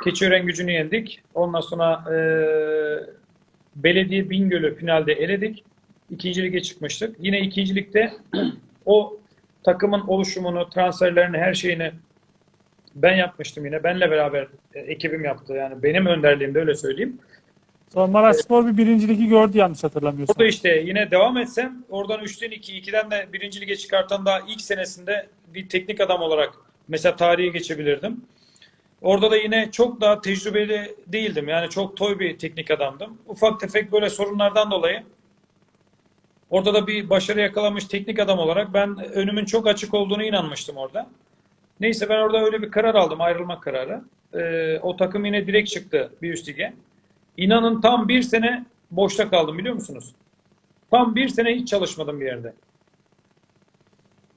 Keçiören gücünü yendik. Ondan sonra e, Belediye Bingöl'ü finalde eledik. İkinci lige çıkmıştık. Yine ikincilikte [CLEARS THROAT] o takımın oluşumunu, transferlerini, her şeyini ben yapmıştım yine. Benle beraber e, ekibim yaptı. Yani benim önderliğimde öyle söyleyeyim. Sonra Maraş Spor bir birinciliği gördü yanlış hatırlamıyorsam. Orada işte yine devam etsem oradan 3'ten 2, 2'den de birinci lige çıkartan daha ilk senesinde bir teknik adam olarak mesela tarihe geçebilirdim. Orada da yine çok daha tecrübeli değildim. Yani çok toy bir teknik adamdım. Ufak tefek böyle sorunlardan dolayı orada da bir başarı yakalamış teknik adam olarak ben önümün çok açık olduğunu inanmıştım orada. Neyse ben orada öyle bir karar aldım, ayrılma kararı. Ee, o takım yine direkt çıktı bir üst lige. İnanın tam bir sene boşta kaldım biliyor musunuz? Tam bir sene hiç çalışmadım bir yerde.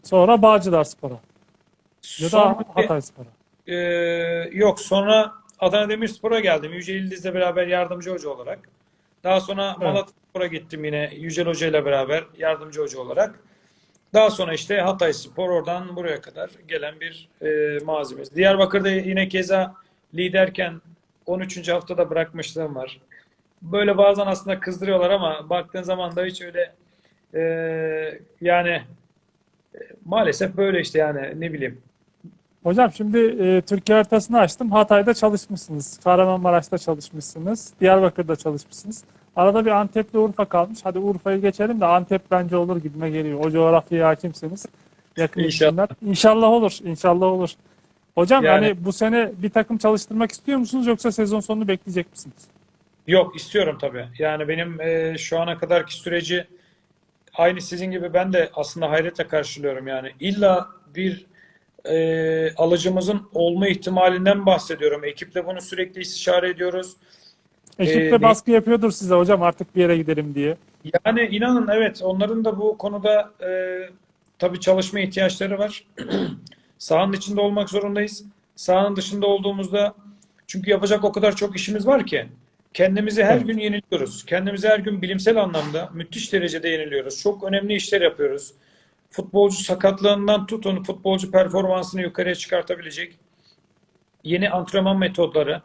Sonra Bağcılar Spor'a. Ya da Hatay Spor'a. Ee, yok sonra Adana Demirspor'a geldim. Yücel İldiz'le beraber yardımcı hoca olarak. Daha sonra Malatyaspor'a gittim yine Yücel Hoca ile beraber yardımcı hoca olarak. Daha sonra işte Hatay Spor oradan buraya kadar gelen bir e, mazimiz. Diyarbakır'da yine keza liderken 13. haftada bırakmışlığım var. Böyle bazen aslında kızdırıyorlar ama baktığın zaman da hiç öyle e, yani e, maalesef böyle işte yani ne bileyim. Hocam şimdi e, Türkiye haritasını açtım. Hatay'da çalışmışsınız. Kahramanmaraş'ta çalışmışsınız. Diyarbakır'da çalışmışsınız. Arada bir Antep'le Urfa kalmış. Hadi Urfa'yı geçelim de Antep bence olur gibime geliyor. O coğrafyaya hakimsiniz. Yakın İnşallah. İnşallah olur. İnşallah olur. Hocam Yani- hani bu sene bir takım çalıştırmak istiyor musunuz yoksa sezon sonunu bekleyecek misiniz? Yok istiyorum tabii. Yani benim e, şu ana kadarki süreci aynı sizin gibi ben de aslında hayretle karşılıyorum yani. İlla bir e, alıcımızın olma ihtimalinden bahsediyorum. Ekiple bunu sürekli istişare ediyoruz. Ekip Ee, de ne- baskı yapıyordur size hocam artık bir yere gidelim diye. Yani inanın evet onların da bu konuda e, tabii çalışma ihtiyaçları var. [CLEARS THROAT] Sahanın içinde olmak zorundayız. Sahanın dışında olduğumuzda çünkü yapacak o kadar çok işimiz var ki kendimizi her Evet. gün yeniliyoruz. Kendimizi her gün bilimsel anlamda müthiş derecede yeniliyoruz. Çok önemli işler yapıyoruz. Futbolcu sakatlığından tutun futbolcu performansını yukarıya çıkartabilecek yeni antrenman metodları,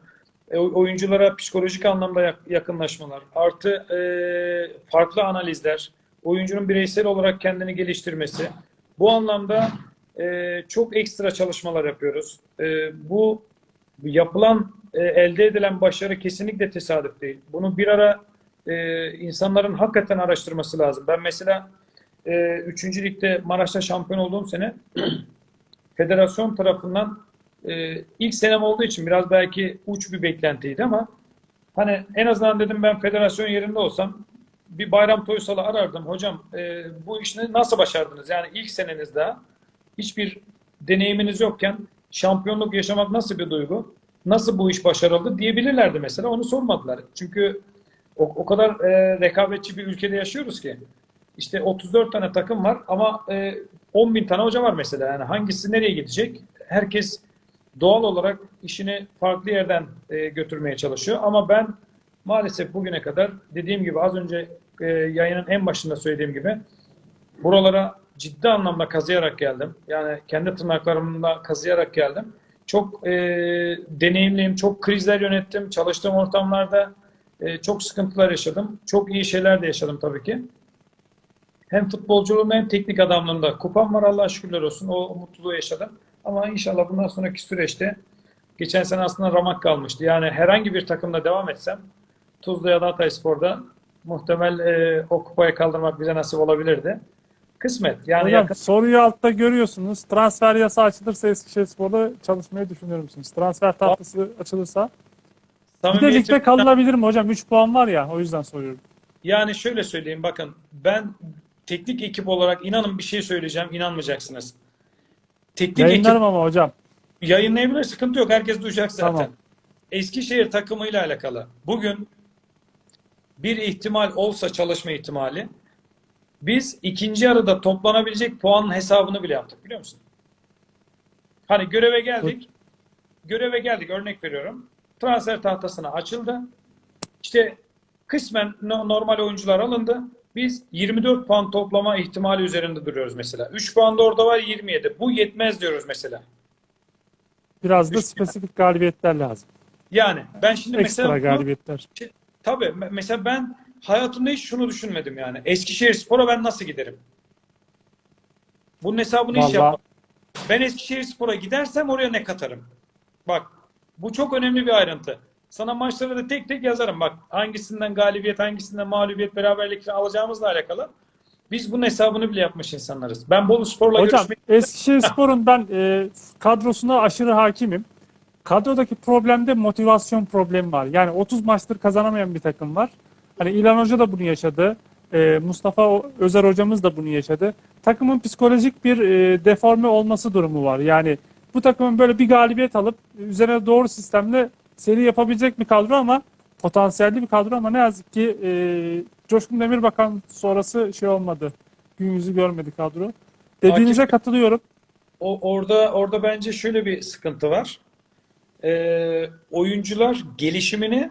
e, oyunculara psikolojik anlamda yak- yakınlaşmalar, artı e, farklı analizler, oyuncunun bireysel olarak kendini geliştirmesi, Bu anlamda e, çok ekstra çalışmalar yapıyoruz. E, bu yapılan, e, elde edilen başarı kesinlikle tesadüf değil. Bunu bir ara e, insanların hakikaten araştırması lazım. Ben mesela e, 3. ligde Maraş'ta şampiyon olduğum sene [CLEARS THROAT] federasyon tarafından e, ilk senem olduğu için biraz belki uç bir beklentiydi ama hani en azından dedim ben federasyon yerinde olsam bir Bayram Toysal'ı arardım. Hocam e, bu işini nasıl başardınız? Yani ilk seneniz daha hiçbir deneyiminiz yokken şampiyonluk yaşamak nasıl bir duygu? Nasıl bu iş başarıldı diyebilirlerdi mesela. Onu sormadılar. Çünkü o, o kadar e, rekabetçi bir ülkede yaşıyoruz ki. İşte 34 tane takım var ama e, 10 bin tane hoca var mesela. Yani hangisi nereye gidecek? Herkes doğal olarak işini farklı yerden e, götürmeye çalışıyor. Ama ben maalesef bugüne kadar dediğim gibi az önce e, yayının en başında söylediğim gibi buralara ciddi anlamda kazıyarak geldim. Yani kendi tırnaklarımla kazıyarak geldim. Çok e, deneyimliyim, çok krizler yönettim. Çalıştığım ortamlarda e, çok sıkıntılar yaşadım. Çok iyi şeyler de yaşadım tabii ki. Hem futbolculuğumda hem teknik adamlığımda. Kupam var Allah'a şükürler olsun. O, mutluluğu yaşadım. Ama inşallah bundan sonraki süreçte geçen sene aslında ramak kalmıştı. Yani herhangi bir takımda devam etsem Tuzla ya da Hatayspor'da muhtemel e, o kupayı kaldırmak bize nasip olabilirdi. Kısmet. Yani Hocam yakın, soruyu altta görüyorsunuz. Transfer yasa açılırsa Eskişehirspor'da çalışmayı düşünüyor musunuz? Transfer tahtası açılırsa. Bir de ligde kalınabilir mi hocam? 3 puan var ya o yüzden soruyorum. Yani şöyle söyleyeyim bakın ben teknik ekip olarak inanın bir şey söyleyeceğim inanmayacaksınız. Teknik ekip Yayınlarım ama hocam. yayınlayabilir sıkıntı yok herkes duyacak zaten. Tamam. Eskişehir takımıyla alakalı. Bugün bir ihtimal olsa çalışma ihtimali biz ikinci yarıda toplanabilecek puanın hesabını bile yaptık biliyor musun? Hani göreve geldik. Göreve geldik örnek veriyorum. Transfer tahtasına açıldı. İşte kısmen no- normal oyuncular alındı. Biz 24 puan toplama ihtimali üzerinde duruyoruz mesela. 3 puan da orada var 27. Bu yetmez diyoruz mesela. Biraz da Üç- spesifik galibiyetler lazım. Yani ben şimdi Ekstra mesela bunu- galibiyetler. Tabii. me- Mesela ben hayatımda hiç şunu düşünmedim yani. Eskişehir Spor'a ben nasıl giderim? Bunun hesabını hiç Vallahi yapmadım. Ben Eskişehir Spor'a gidersem oraya ne katarım? Bak bu çok önemli bir ayrıntı. Sana maçları da tek tek yazarım. Bak hangisinden galibiyet, hangisinden mağlubiyet, beraberlik alacağımızla alakalı. Biz bunun hesabını bile yapmış insanlarız. Ben Bolu Spor'la Hocam görüşmeyi... Eskişehirspor'un [LAUGHS] ben e, kadrosuna aşırı hakimim. Kadrodaki problemde motivasyon problemi var. Yani 30 maçtır kazanamayan bir takım var. Hani İlhan Hoca da bunu yaşadı. E, Mustafa Özer hocamız da bunu yaşadı. Takımın psikolojik bir e, deforme olması durumu var. Yani bu takımın böyle bir galibiyet alıp üzerine doğru sistemle seri yapabilecek bir kadro ama potansiyelli bir kadro ama ne yazık ki e, Coşkun Demirbakan sonrası şey olmadı. Gün yüzü görmedi kadro. Dediğinize Akif- katılıyorum. O, orada orada bence şöyle bir sıkıntı var. Ee, oyuncular gelişimini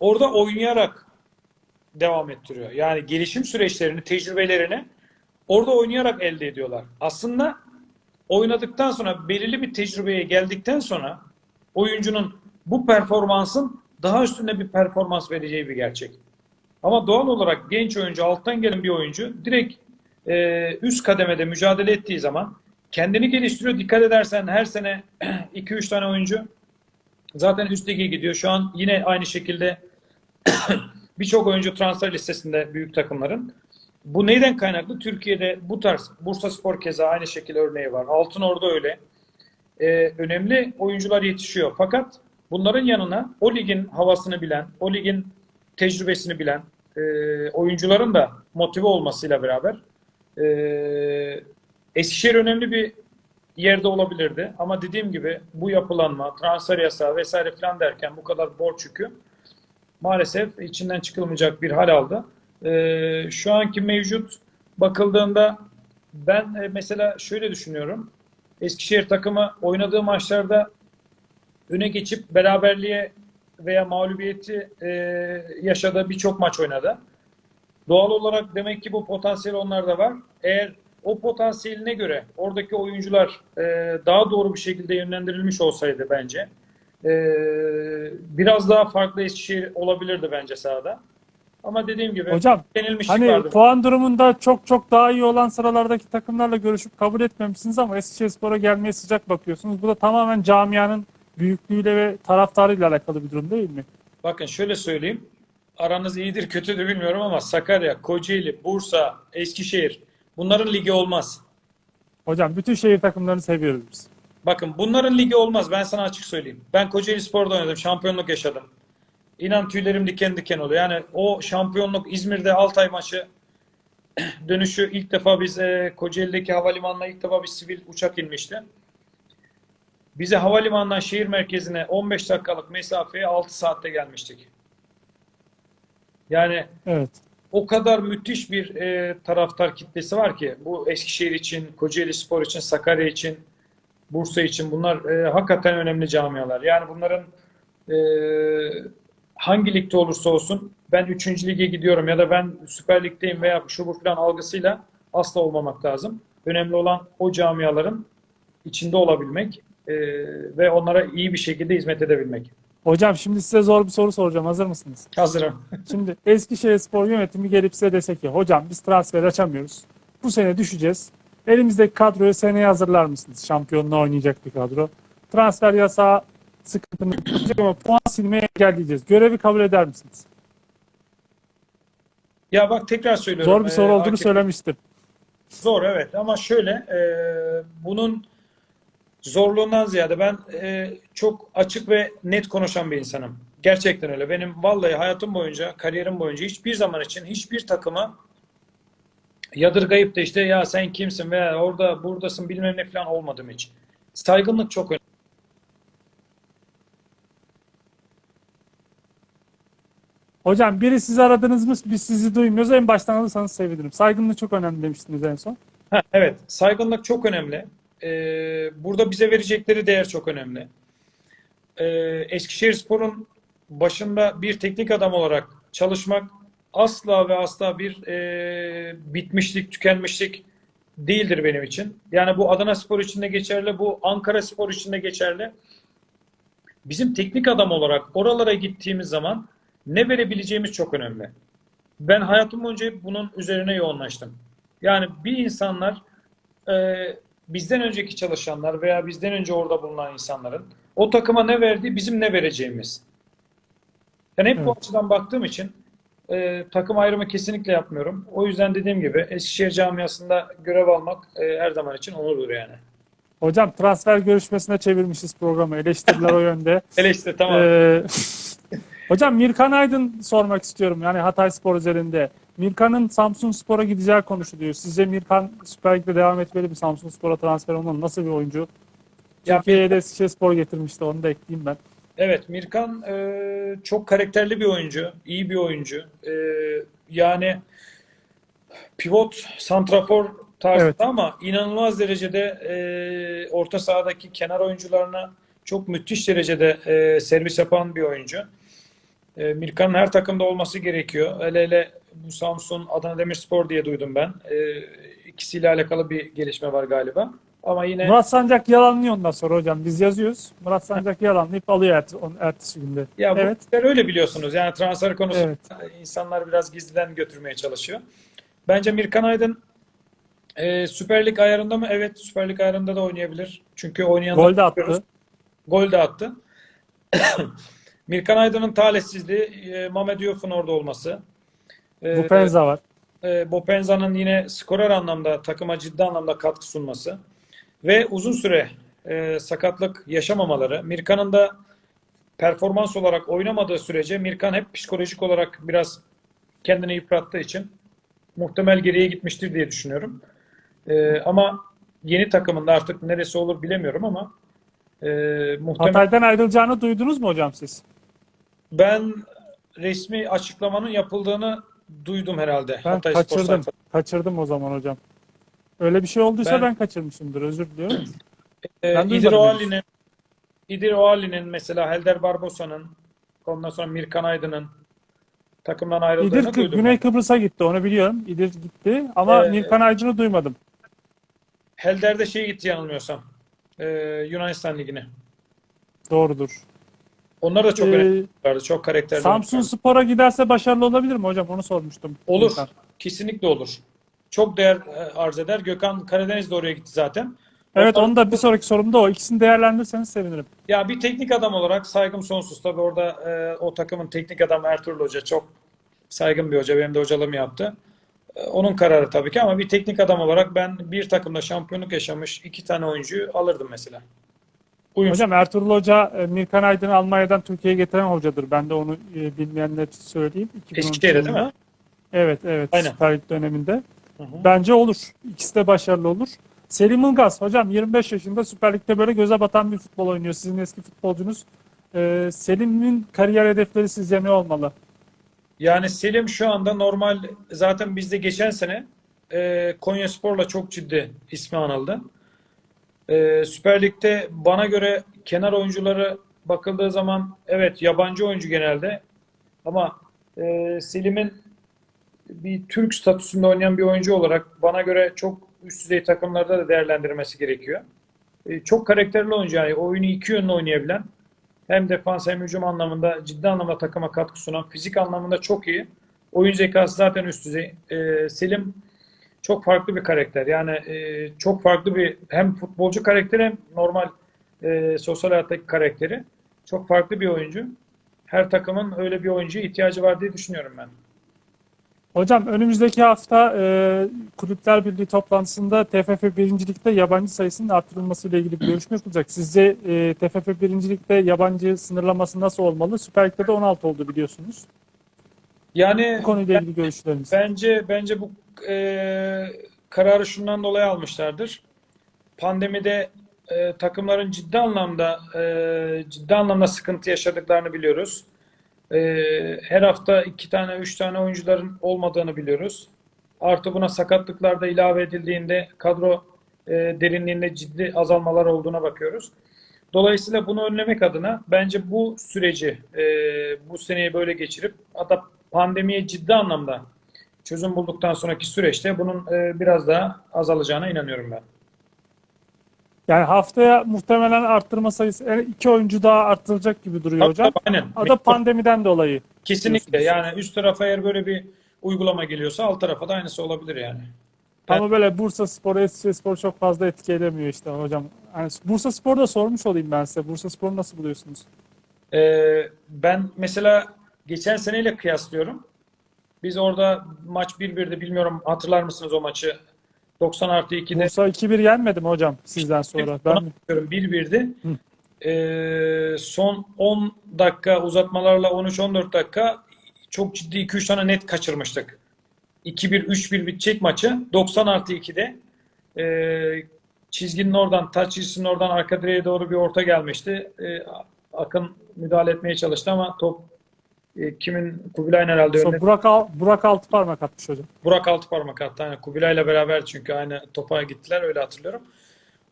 orada oynayarak devam ettiriyor. Yani gelişim süreçlerini, tecrübelerini orada oynayarak elde ediyorlar. Aslında oynadıktan sonra belirli bir tecrübeye geldikten sonra oyuncunun bu performansın daha üstünde bir performans vereceği bir gerçek. Ama doğal olarak genç oyuncu, alttan gelen bir oyuncu direkt e, üst kademede mücadele ettiği zaman kendini geliştiriyor. Dikkat edersen her sene [CLEARS THROAT] 2-3 tane oyuncu zaten üst lige gidiyor. Şu an yine aynı şekilde [CLEARS THROAT] birçok oyuncu transfer listesinde büyük takımların. Bu neyden kaynaklı? Türkiye'de bu tarz Bursa Spor keza aynı şekilde örneği var. Altınordu öyle. Ee, önemli oyuncular yetişiyor. Fakat bunların yanına o ligin havasını bilen, o ligin tecrübesini bilen e, oyuncuların da motive olmasıyla beraber e, Eskişehir önemli bir yerde olabilirdi. Ama dediğim gibi bu yapılanma, transfer yasağı vesaire falan derken bu kadar borç yükü maalesef içinden çıkılmayacak bir hal aldı. Ee, şu anki mevcut bakıldığında ben e, mesela şöyle düşünüyorum. Eskişehir takımı oynadığı maçlarda öne geçip beraberliğe veya mağlubiyeti e, yaşadığı birçok maç oynadı. Doğal olarak demek ki bu potansiyel onlarda var. Eğer o potansiyeline göre oradaki oyuncular e, daha doğru bir şekilde yönlendirilmiş olsaydı bence e, biraz daha farklı Eskişehir olabilirdi bence sahada. Ama dediğim gibi Hocam hani vardı. puan durumunda çok çok daha iyi olan sıralardaki takımlarla görüşüp kabul etmemişsiniz ama Eskişehirspor'a gelmeye sıcak bakıyorsunuz. Bu da tamamen camianın büyüklüğüyle ve taraftarıyla alakalı bir durum değil mi? Bakın şöyle söyleyeyim. Aranız iyidir kötüdür bilmiyorum ama Sakarya, Kocaeli, Bursa, Eskişehir bunların ligi olmaz. Hocam bütün şehir takımlarını seviyoruz biz. Bakın bunların ligi olmaz. Ben sana açık söyleyeyim. Ben Kocaeli Spor'da oynadım. Şampiyonluk yaşadım. İnan tüylerim diken diken oluyor. Yani o şampiyonluk İzmir'de Altay maçı [CLEARS THROAT] dönüşü ilk defa biz e, Kocaeli'deki havalimanına ilk defa bir sivil uçak inmişti. Bize havalimanından şehir merkezine 15 dakikalık mesafeye 6 saatte gelmiştik. Yani Evet. o kadar müthiş bir e, taraftar kitlesi var ki bu Eskişehir için, Kocaeli Spor için, Sakarya için, Bursa için bunlar e, hakikaten önemli camialar. Yani bunların e, hangi ligde olursa olsun ben 3. lige gidiyorum ya da ben Süper Lig'deyim veya şu bu filan algısıyla asla olmamak lazım. Önemli olan o camiaların içinde olabilmek e, ve onlara iyi bir şekilde hizmet edebilmek. Hocam şimdi size zor bir soru soracağım. Hazır mısınız? Hazırım. [LAUGHS] Şimdi Eskişehirspor yönetimi gelip size dese ki hocam biz transfer açamıyoruz. Bu sene düşeceğiz. Elimizdeki kadroyu seneye hazırlar mısınız? Şampiyonluğa oynayacak bir kadro. Transfer yasağı sıkıntını çözecek ama puan silmeye engelleyeceğiz. Görevi kabul eder misiniz? Ya bak tekrar söylüyorum. Zor bir soru E, olduğunu Akif- söylemiştim. Zor evet ama şöyle e, bunun zorluğundan ziyade ben e, çok açık ve net konuşan bir insanım. Gerçekten öyle. Benim vallahi hayatım boyunca, kariyerim boyunca hiçbir zaman için hiçbir takımı yadırgayıp da işte ya sen kimsin veya orada buradasın bilmem ne falan olmadım hiç. Saygınlık çok önemli. Hocam biri sizi aradınız mı? Biz sizi duymuyoruz. En baştan alırsanız sevinirim. Saygınlık çok önemli demiştiniz en son. Ha, evet, saygınlık çok önemli. Ee, burada bize verecekleri değer çok önemli. Ee, Eskişehirspor'un başında bir teknik adam olarak çalışmak asla ve asla bir e, bitmişlik, tükenmişlik değildir benim için. Yani bu Adana Spor için de geçerli, bu Ankara Spor için de geçerli. Bizim teknik adam olarak oralara gittiğimiz zaman ne verebileceğimiz çok önemli. Ben hayatım boyunca bunun üzerine yoğunlaştım. Yani bir insanlar e, bizden önceki çalışanlar veya bizden önce orada bulunan insanların o takıma ne verdiği bizim ne vereceğimiz. Yani hep bu Evet. açıdan baktığım için e, takım ayrımı kesinlikle yapmıyorum. O yüzden dediğim gibi Eskişehir camiasında görev almak e, her zaman için onurdur yani. Hocam transfer görüşmesine çevirmişiz programı. Eleştiriler o [LAUGHS] yönde. Hele işte tamam. Ee, [LAUGHS] hocam Mirkan Aydın sormak istiyorum. Yani Hatay Spor üzerinde. Mirkan'ın Samsun Spor'a gideceği konuşuluyor. Sizce Mirkan Süper Lig'de devam etmeli mi? Samsun Spor'a transfer olmalı. Nasıl bir oyuncu? Ya Türkiye'ye de Eskişehir Spor getirmişti. Onu da ekleyeyim ben. Evet, Mirkan e, çok karakterli bir oyuncu, iyi bir oyuncu. E, yani pivot, santrafor tarzında Evet. ama inanılmaz derecede e, orta sahadaki kenar oyuncularına çok müthiş derecede e, servis yapan bir oyuncu. E, Mirkan'ın her takımda olması gerekiyor. Hele hele bu Samsun, Adana Demirspor diye duydum ben. E, ikisiyle alakalı bir gelişme var galiba. Ama yine Murat Sancak yalanlıyor ondan sonra hocam. Biz yazıyoruz. Murat Sancak [LAUGHS] yalanlayıp alıyor ert- ertesi günde. Ya bu Evet. işler öyle biliyorsunuz. Yani transfer konusunda Evet. insanlar biraz gizliden götürmeye çalışıyor. Bence Mirkan Aydın e, Süper Lig ayarında mı? Evet, Süper Lig ayarında da oynayabilir. Çünkü oynayanları Gol de attı. Gol de attı. [COUGHS] Mirkan Aydın'ın talihsizliği e, Mehmet Diouf'un orada olması. E, Bu Penza var. e, Bopenza'nın yine skorer anlamda takıma ciddi anlamda katkı sunması ve uzun süre e, sakatlık yaşamamaları. Mirkan'ın da performans olarak oynamadığı sürece Mirkan hep psikolojik olarak biraz kendini yıprattığı için muhtemel geriye gitmiştir diye düşünüyorum. E, ama yeni takımında artık neresi olur bilemiyorum ama e, muhtemel Hatay'dan ayrılacağını duydunuz mu hocam siz? ben resmi açıklamanın yapıldığını duydum herhalde. Ben Hatay Spor kaçırdım. sayfasında. Kaçırdım o zaman hocam. Öyle bir şey olduysa Ben- ben, kaçırmışımdır. Özür diliyorum. [CLEARS THROAT] Ben İdir Oğali'nin İdir Oğali'nin mesela Helder Barbosa'nın ondan sonra Mirkan Aydın'ın takımdan ayrıldığını İdir duydum. Güney. Kıbrıs'a gitti onu biliyorum. İdir gitti ama Ee, Mirkan Aydın'ı duymadım. Helder de şey gitti yanılmıyorsam. Ee, Yunanistan Ligi'ne. Doğrudur. Onlar da çok Ee, önemli. Çok karakterli. Samsun. Spor'a giderse başarılı olabilir mi hocam? Onu sormuştum. Olur. Gökhan. Kesinlikle olur. Çok değer e, arz eder. Gökhan Karadeniz de oraya gitti zaten. Evet onu da bir sonraki sorumda o. İkisini değerlendirirseniz sevinirim. Ya bir teknik adam olarak saygım sonsuz. Tabii orada e, o takımın teknik adamı Ertuğrul Hoca çok saygın bir hoca. Benim de hocalığımı yaptı. E, onun kararı tabii ki ama bir teknik adam olarak ben bir takımda şampiyonluk yaşamış iki tane oyuncuyu alırdım mesela. Uyum. Hocam Ertuğrul Hoca e, Mirkan Aydın'ı Almanya'dan Türkiye'ye getiren hocadır. Ben de onu e, bilmeyenler için söyleyeyim. 2013 Eskişehir'de değil mi? Evet evet Aynen. Süper döneminde. Hı hı. Bence olur. İkisi de başarılı olur. Selim Ilgaz hocam 25 yaşında Süper Lig'de böyle göze batan bir futbol oynuyor. Sizin eski futbolcunuz. Ee, Selim'in kariyer hedefleri sizce ne olmalı? Yani Selim şu anda normal zaten bizde geçen sene e, Konyaspor'la çok ciddi ismi anıldı. E, Süper Lig'de bana göre kenar oyuncuları bakıldığı zaman evet yabancı oyuncu genelde ama e, Selim'in bir Türk statüsünde oynayan bir oyuncu olarak bana göre çok üst düzey takımlarda da değerlendirmesi gerekiyor. E, çok karakterli oyuncu yani oyunu iki yönlü oynayabilen hem defans hem hücum anlamında ciddi anlamda takıma katkı sunan, fizik anlamında çok iyi. Oyun zekası zaten üst düzey. Ee, Selim çok farklı bir karakter. Yani e, çok farklı bir hem futbolcu karakteri hem normal e, sosyal hayattaki karakteri. Çok farklı bir oyuncu. Her takımın öyle bir oyuncuya ihtiyacı var diye düşünüyorum ben. Hocam önümüzdeki hafta e, Kulüpler Birliği toplantısında TFF 1. Lig'de yabancı sayısının artırılması ile ilgili bir görüşme yapılacak. Sizce e, TFF 1. Lig'de yabancı sınırlaması nasıl olmalı? Süper Lig'de de 16 oldu biliyorsunuz. Yani Bu konuyla ilgili görüşleriniz. Bence bence bu e, kararı şundan dolayı almışlardır. Pandemide e, takımların ciddi anlamda e, ciddi anlamda sıkıntı yaşadıklarını biliyoruz. E, her hafta iki tane, üç tane oyuncuların olmadığını biliyoruz. Artı buna sakatlıklar da ilave edildiğinde kadro e, derinliğinde ciddi azalmalar olduğuna bakıyoruz. Dolayısıyla bunu önlemek adına bence bu süreci e, bu seneyi böyle geçirip hatta pandemiye ciddi anlamda çözüm bulduktan sonraki süreçte bunun e, biraz daha azalacağına inanıyorum ben. Yani haftaya muhtemelen arttırma sayısı e, iki oyuncu daha arttırılacak gibi duruyor Tabii, hocam. tabii, aynen. O da pandemiden dolayı. Kesinlikle diyorsunuz. yani üst tarafa eğer böyle bir uygulama geliyorsa alt tarafa da aynısı olabilir yani. Ben- Ama böyle Bursa Spor, Eskişehir Spor çok fazla etki edemiyor işte hocam. Yani Bursa Spor'da sormuş olayım ben size. Bursa Spor'u nasıl buluyorsunuz? Ee, ben mesela geçen seneyle kıyaslıyorum. Biz orada maç 1-1'de bilmiyorum hatırlar mısınız o maçı? 90 artı 2'de Bursa 2-1 yenmedi mi hocam sizden sonra? Ben bakıyorum 1-1'di. Ee, son 10 dakika uzatmalarla 13-14 dakika çok ciddi 2-3 tane net kaçırmıştık. 2-1, 3-1 bitecek maçı. 90 artı 2'de ee, çizginin oradan, taç çizgisinin oradan arka direğe doğru bir orta gelmişti. Ee, Akın müdahale etmeye çalıştı ama top e, kimin Kubilay'ın herhalde önüne sonra Burak, Al, Burak Altıparmak atmış hocam. Burak Altıparmak attı. Yani Kubilay'la beraber çünkü aynı topa gittiler öyle hatırlıyorum.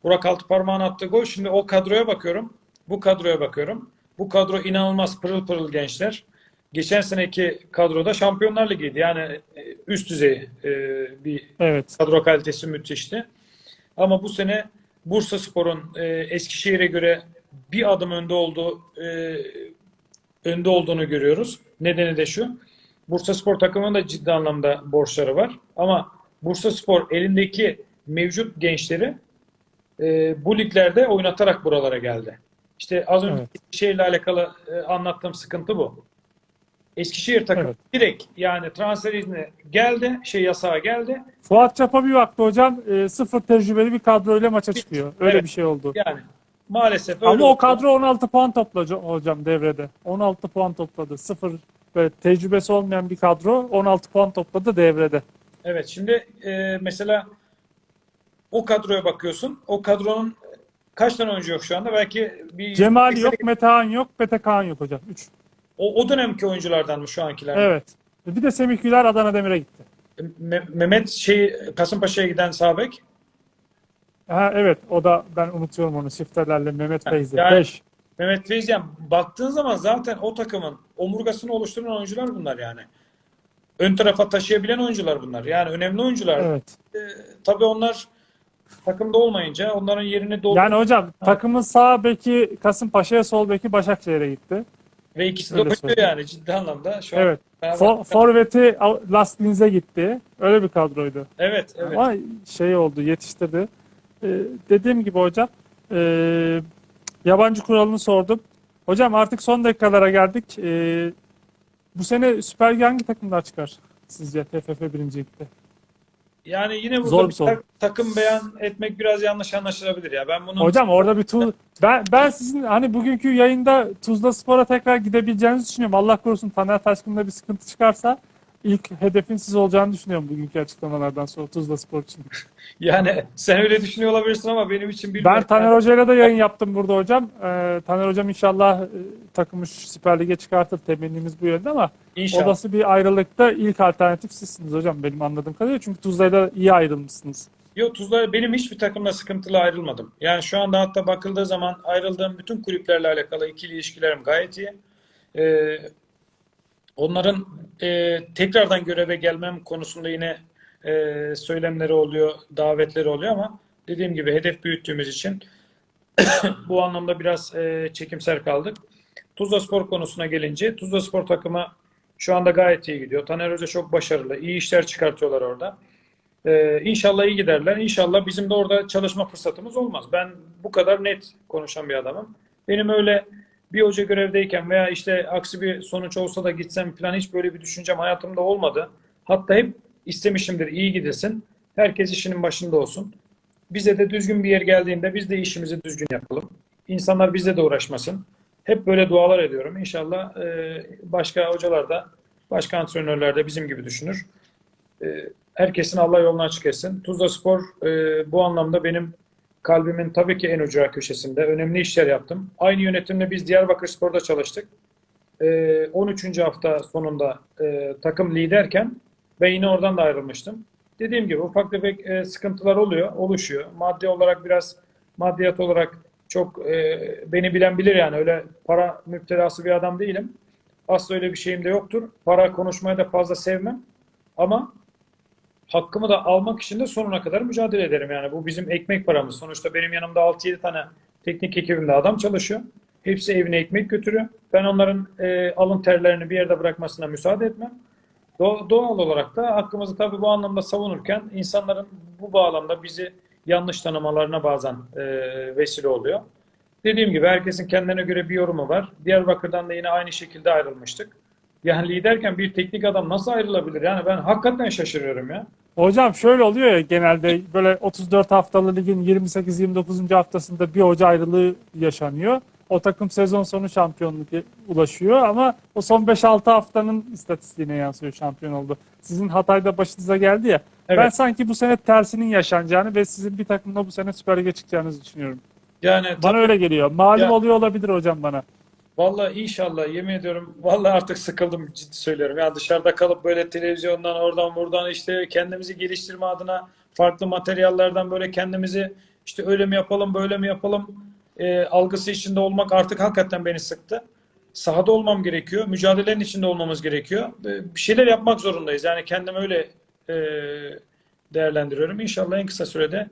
Burak Altıparmak'ın attığı gol. Şimdi o kadroya bakıyorum. Bu kadroya bakıyorum. Bu kadro inanılmaz pırıl pırıl gençler. Geçen seneki kadroda Şampiyonlar Ligi'ydi. Yani e, üst düzey e, bir Evet. kadro kalitesi müthişti. Ama bu sene Bursa Spor'un Eskişehir'e göre bir adım önde olduğu önde olduğunu görüyoruz. Nedeni de şu. Bursa Spor takımının da ciddi anlamda borçları var. Ama Bursa Spor elindeki mevcut gençleri e, bu liglerde oynatarak buralara geldi. İşte az önce Evet. Eskişehir'le alakalı e, anlattığım sıkıntı bu. Eskişehir takımı Evet. direkt yani transfer izni geldi, şey yasağı geldi. Fuat Çapa bir baktı hocam. e, sıfır tecrübeli bir kadroyla maça çıkıyor. Öyle Evet. bir şey oldu. Yani maalesef öyle Ama o oldu. kadro 16 puan topladı hocam devrede. 16 puan topladı. Sıfır böyle tecrübesi olmayan bir kadro 16 puan topladı devrede. Evet şimdi e, mesela o kadroya bakıyorsun. O kadronun kaç tane oyuncu yok şu anda? Belki bir Cemal yüzde yok, Metehan yok, Mete Kaan yok hocam. 3. O, o dönemki oyunculardan mı şu ankiler? mi? Evet. Bir de Semih Güler Adana Demir'e gitti. Me- Mehmet şey Kasımpaşa'ya giden sağ bek. Ha, evet o da ben unutuyorum onu şifrelerle Mehmet Feyzi. yani- 5. Mehmet Feyziyan baktığın zaman zaten o takımın omurgasını oluşturan oyuncular bunlar yani. Ön tarafa taşıyabilen oyuncular bunlar. Yani önemli oyuncular. Evet. E, tabii onlar takımda olmayınca onların yerini doldur. Yani hocam takımın sağ beki Kasımpaşa'ya, sol beki Başakşehir'e gitti. Ve ikisi de oynuyor yani ciddi anlamda. Şu an Evet. beraber- For, forveti Last Linz'e gitti. Öyle bir kadroydu. Evet, evet. Ama şey oldu, yetiştirdi. Ee, dediğim gibi hocam, e, yabancı kuralını sordum. Hocam artık son dakikalara geldik. Ee, bu sene Süper Lig hangi takımlar çıkar sizce TFF birincilikte? Yani yine burada Zor bir soru. ta- takım beyan etmek biraz yanlış anlaşılabilir ya. Ben bunu Hocam orada bir tu ben ben sizin hani bugünkü yayında Tuzla Spor'a tekrar gidebileceğinizi düşünüyorum. Allah korusun Taner Taşkın'da bir sıkıntı çıkarsa ilk hedefin siz olacağını düşünüyorum bugünkü açıklamalardan sonra Tuzla Spor için. [LAUGHS] yani sen öyle düşünüyor olabilirsin ama benim için Ben bilmiyorum. Taner Hoca'yla da yayın yaptım burada hocam. Ee, Taner Hocam inşallah e, takımı şu Süper Lig'e çıkartır. Temennimiz bu yönde ama İnşallah. olası bir ayrılıkta ilk alternatif sizsiniz hocam benim anladığım kadarıyla. Çünkü Tuzla'yla iyi ayrılmışsınız. Yok Tuzla benim hiçbir takımla sıkıntılı ayrılmadım. Yani şu anda hatta bakıldığı zaman ayrıldığım bütün kulüplerle alakalı ikili ilişkilerim gayet iyi. Ee, onların e, tekrardan göreve gelmem konusunda yine e, söylemleri oluyor, davetleri oluyor ama dediğim gibi hedef büyüttüğümüz için [COUGHS] bu anlamda biraz e, çekimser kaldık. Tuzla Spor konusuna gelince Tuzla Spor takımı şu anda gayet iyi gidiyor. Taner Hoca çok başarılı. iyi işler çıkartıyorlar orada. Ee, inşallah iyi giderler. İnşallah bizim de orada çalışma fırsatımız olmaz. Ben bu kadar net konuşan bir adamım. Benim öyle bir hoca görevdeyken veya işte aksi bir sonuç olsa da gitsem falan hiç böyle bir düşüncem hayatımda olmadı. Hatta hep istemişimdir iyi gidilsin. Herkes işinin başında olsun. Bize de düzgün bir yer geldiğinde biz de işimizi düzgün yapalım. İnsanlar bizle de uğraşmasın. Hep böyle dualar ediyorum. İnşallah e, başka hocalar da, başka antrenörler de bizim gibi düşünür. E, herkesin Allah yolunu açık etsin. Tuzla Spor e, bu anlamda benim kalbimin tabii ki en ucra köşesinde. Önemli işler yaptım. Aynı yönetimle biz Diyarbakır Spor'da çalıştık. E, 13. hafta sonunda e, takım liderken ben yine oradan da ayrılmıştım. Dediğim gibi ufak tefek e, sıkıntılar oluyor, oluşuyor. Maddi olarak biraz, maddiyat olarak çok e, beni bilen bilir yani öyle para müptelası bir adam değilim. Asla öyle bir şeyim de yoktur. Para konuşmayı da fazla sevmem. Ama hakkımı da almak için de sonuna kadar mücadele ederim. Yani bu bizim ekmek paramız. Sonuçta benim yanımda 6-7 tane teknik ekibimde adam çalışıyor. Hepsi evine ekmek götürüyor. Ben onların e, alın terlerini bir yerde bırakmasına müsaade etmem. Do- doğal olarak da hakkımızı tabii bu anlamda savunurken insanların bu bağlamda bizi yanlış tanımalarına bazen e, vesile oluyor. Dediğim gibi herkesin kendine göre bir yorumu var. Diyarbakır'dan da yine aynı şekilde ayrılmıştık. Yani liderken bir teknik adam nasıl ayrılabilir? Yani ben hakikaten şaşırıyorum ya. Hocam şöyle oluyor ya genelde böyle 34 haftalı ligin 28-29. haftasında bir hoca ayrılığı yaşanıyor. O takım sezon sonu şampiyonluk ulaşıyor ama o son 5-6 haftanın istatistiğine yansıyor şampiyon oldu. Sizin Hatay'da başınıza geldi ya. Evet. Ben sanki bu sene tersinin yaşanacağını ve sizin bir takımla bu sene Süper Lig'e çıkacağınızı düşünüyorum. Yani Bana öyle geliyor. Malum Ya- oluyor olabilir hocam bana. Vallahi inşallah yemin ediyorum. Vallahi artık sıkıldım ciddi söylüyorum. Ya dışarıda kalıp böyle televizyondan oradan buradan işte kendimizi geliştirme adına farklı materyallerden böyle kendimizi işte öyle mi yapalım böyle mi yapalım e, algısı içinde olmak artık hakikaten beni sıktı. Sahada olmam gerekiyor. Mücadelenin içinde olmamız gerekiyor. E, Bir şeyler yapmak zorundayız. Yani kendim öyle e, değerlendiriyorum. İnşallah en kısa sürede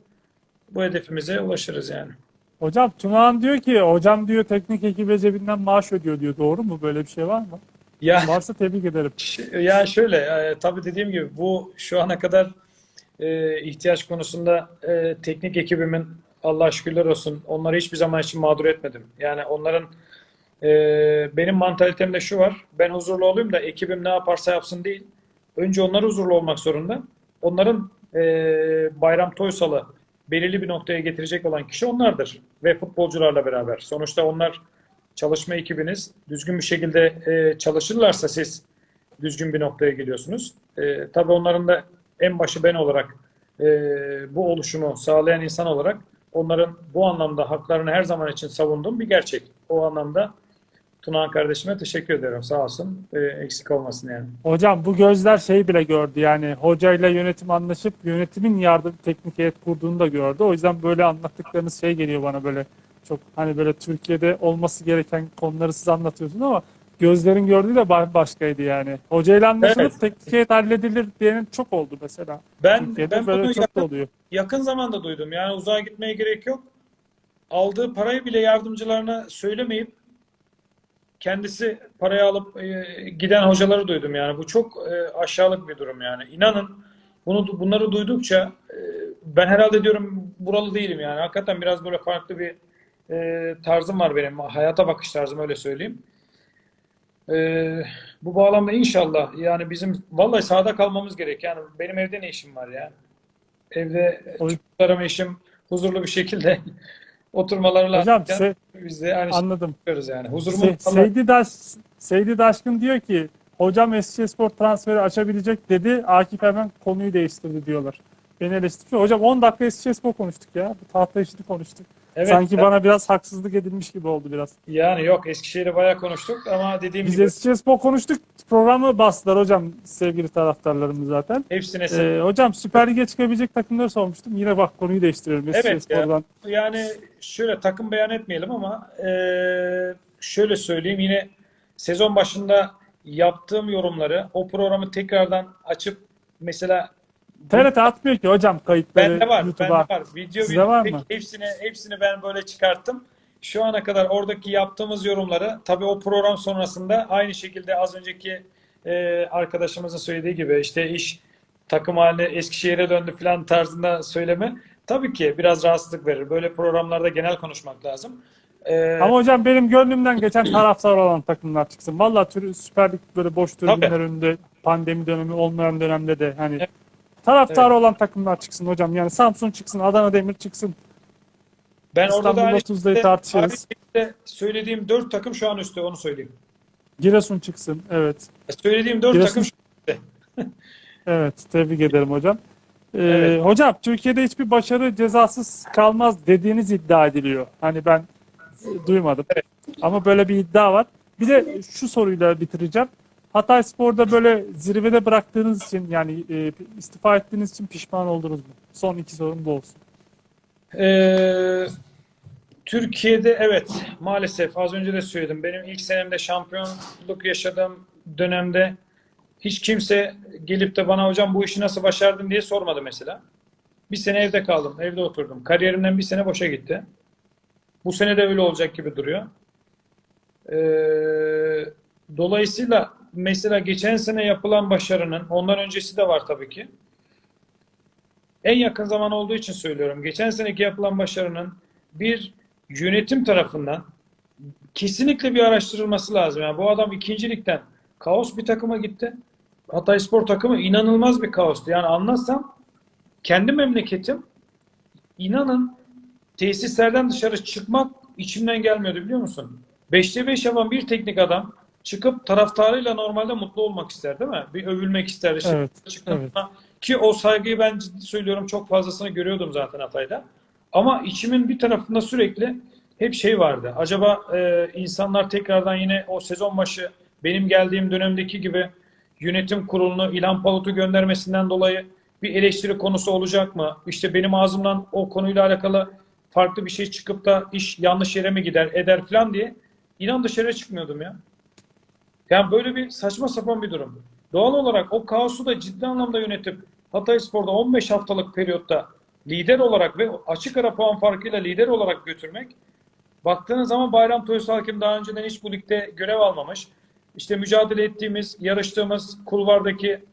bu hedefimize ulaşırız yani. Hocam Tunağan diyor ki hocam diyor teknik ekibe cebinden maaş ödüyor diyor. Doğru mu? Böyle bir şey var mı? Ya Varsa tebrik ederim. Ya şöyle, e, tabii dediğim gibi bu şu ana kadar e, ihtiyaç konusunda e, teknik ekibimin Allah şükürler olsun onları hiçbir zaman için mağdur etmedim. Yani onların e, benim mantalitemde şu var, ben huzurlu olayım da ekibim ne yaparsa yapsın değil. Önce onlar huzurlu olmak zorunda. Onların e, Bayram Toysal'ı belirli bir noktaya getirecek olan kişi onlardır ve futbolcularla beraber. Sonuçta onlar çalışma ekibiniz. Düzgün bir şekilde e, çalışırlarsa siz düzgün bir noktaya geliyorsunuz. E, tabii onların da en başı ben olarak e, bu oluşumu sağlayan insan olarak onların bu anlamda haklarını her zaman için savunduğum bir gerçek. O anlamda Tunağan kardeşime teşekkür ederim. Sağ olsun. E, eksik olmasın yani. Hocam bu gözler şey bile gördü yani hocayla yönetim anlaşıp yönetimin yardım teknik heyet kurduğunu da gördü. O yüzden böyle anlattıklarınız şey geliyor bana böyle çok hani böyle Türkiye'de olması gereken konuları siz anlatıyorsunuz ama gözlerin gördüğü de ba- başkaydı yani. Hocayla anlaşılıp Evet. teknik heyet halledilir diyenin çok oldu mesela. Ben Türkiye'de ben böyle bunu çok yakın, oluyor. yakın zamanda duydum. Yani uzağa gitmeye gerek yok. Aldığı parayı bile yardımcılarına söylemeyip kendisi parayı alıp e, giden hocaları duydum yani. Bu çok e, aşağılık bir durum yani. İnanın bunu bunları duydukça e, ben herhalde diyorum buralı değilim yani. Hakikaten biraz böyle farklı bir e, tarzım var benim. Hayata bakış tarzım öyle söyleyeyim. E, bu bağlamda inşallah yani bizim vallahi sahada kalmamız gerek. Yani benim evde ne işim var ya? Evde çocuklarım, eşim huzurlu bir şekilde oturmaları lazım. Hocam se- Biz de aynı anladım. yani. Huzurumu Se- Seydi, Daş, Seydi Daşkın diyor ki hocam Eskişehirspor transferi açabilecek dedi. Akif hemen konuyu değiştirdi diyorlar. Beni eleştiriyor. Hocam 10 dakika Eskişehirspor konuştuk ya. Bu tahta işini konuştuk. Evet, Sanki bana biraz haksızlık edilmiş gibi oldu biraz. yani yok Eskişehir'i bayağı konuştuk ama dediğim Biz gibi Eskişehirspor konuştuk. Programı bastılar hocam sevgili taraftarlarımız zaten. hepsine Ee, hocam Süper Lig'e çıkabilecek takımları sormuştum. Yine bak konuyu değiştiriyorum. Evet ya. Yani şöyle takım beyan etmeyelim ama eee, şöyle söyleyeyim yine sezon başında yaptığım yorumları o programı tekrardan açıp mesela TRT atmıyor ki hocam kayıtları Bende var, YouTube'a. bende var. Video Sizde video var mı? hepsini hepsini ben böyle çıkarttım. Şu ana kadar oradaki yaptığımız yorumları tabii o program sonrasında aynı şekilde az önceki e, arkadaşımızın söylediği gibi işte iş takım haline Eskişehir'e döndü falan tarzında söyleme tabii ki biraz rahatsızlık verir. Böyle programlarda genel konuşmak lazım. E, Ama hocam benim gönlümden geçen taraftar olan takımlar çıksın. Vallahi tür Süper Lig böyle boş tribünler önünde pandemi dönemi olmayan dönemde de hani Evet. Taraftar olan takımlar çıksın hocam. Yani Samsun çıksın, Adana Demir çıksın. ben orada da İstanbul aynı 30'ları şekilde- tartışırız. söylediğim dört takım şu an üstte onu söyleyeyim. Giresun çıksın. Evet. Söylediğim dört Giresun- takım şu [LAUGHS] Evet. Tebrik ederim hocam. Ee, Evet. Hocam Türkiye'de hiçbir başarı cezasız kalmaz dediğiniz iddia ediliyor. Hani ben e, duymadım. Ama böyle bir iddia var. Bir de şu soruyla bitireceğim. Hatay Spor'da böyle zirvede bıraktığınız için yani e, istifa ettiğiniz için pişman oldunuz mu? Son iki sorum bu olsun. Ee, Türkiye'de evet maalesef az önce de söyledim. Benim ilk senemde şampiyonluk yaşadığım dönemde hiç kimse gelip de bana hocam bu işi nasıl başardın diye sormadı mesela. Bir sene evde kaldım, evde oturdum. Kariyerimden bir sene boşa gitti. Bu sene de öyle olacak gibi duruyor. Ee, dolayısıyla mesela geçen sene yapılan başarının ondan öncesi de var tabii ki. En yakın zaman olduğu için söylüyorum. Geçen seneki yapılan başarının bir yönetim tarafından kesinlikle bir araştırılması lazım. Yani bu adam ikincilikten kaos bir takıma gitti. Hatayspor takımı inanılmaz bir kaostu. Yani anlatsam kendi memleketim inanın tesislerden dışarı çıkmak içimden gelmiyordu biliyor musun? 5'te 5 yapan bir teknik adam çıkıp taraftarıyla normalde mutlu olmak ister değil mi? Bir övülmek ister. Evet, çıktığında- Ki o saygıyı ben ciddi söylüyorum çok fazlasını görüyordum zaten Hatay'da. Ama içimin bir tarafında sürekli hep şey vardı. Acaba e, insanlar tekrardan yine o sezon başı benim geldiğim dönemdeki gibi yönetim kurulunu İlhan Palut'u göndermesinden dolayı bir eleştiri konusu olacak mı? İşte benim ağzımdan o konuyla alakalı farklı bir şey çıkıp da iş yanlış yere mi gider eder falan diye inan dışarı çıkmıyordum ya. Yani böyle bir saçma sapan bir durum. Doğal olarak o kaosu da ciddi anlamda yönetip Hatayspor'da 15 haftalık periyotta lider olarak ve açık ara puan farkıyla lider olarak götürmek baktığınız zaman Bayram Toysal Hakim daha önceden hiç bu ligde görev almamış. İşte mücadele ettiğimiz, yarıştığımız kulvardaki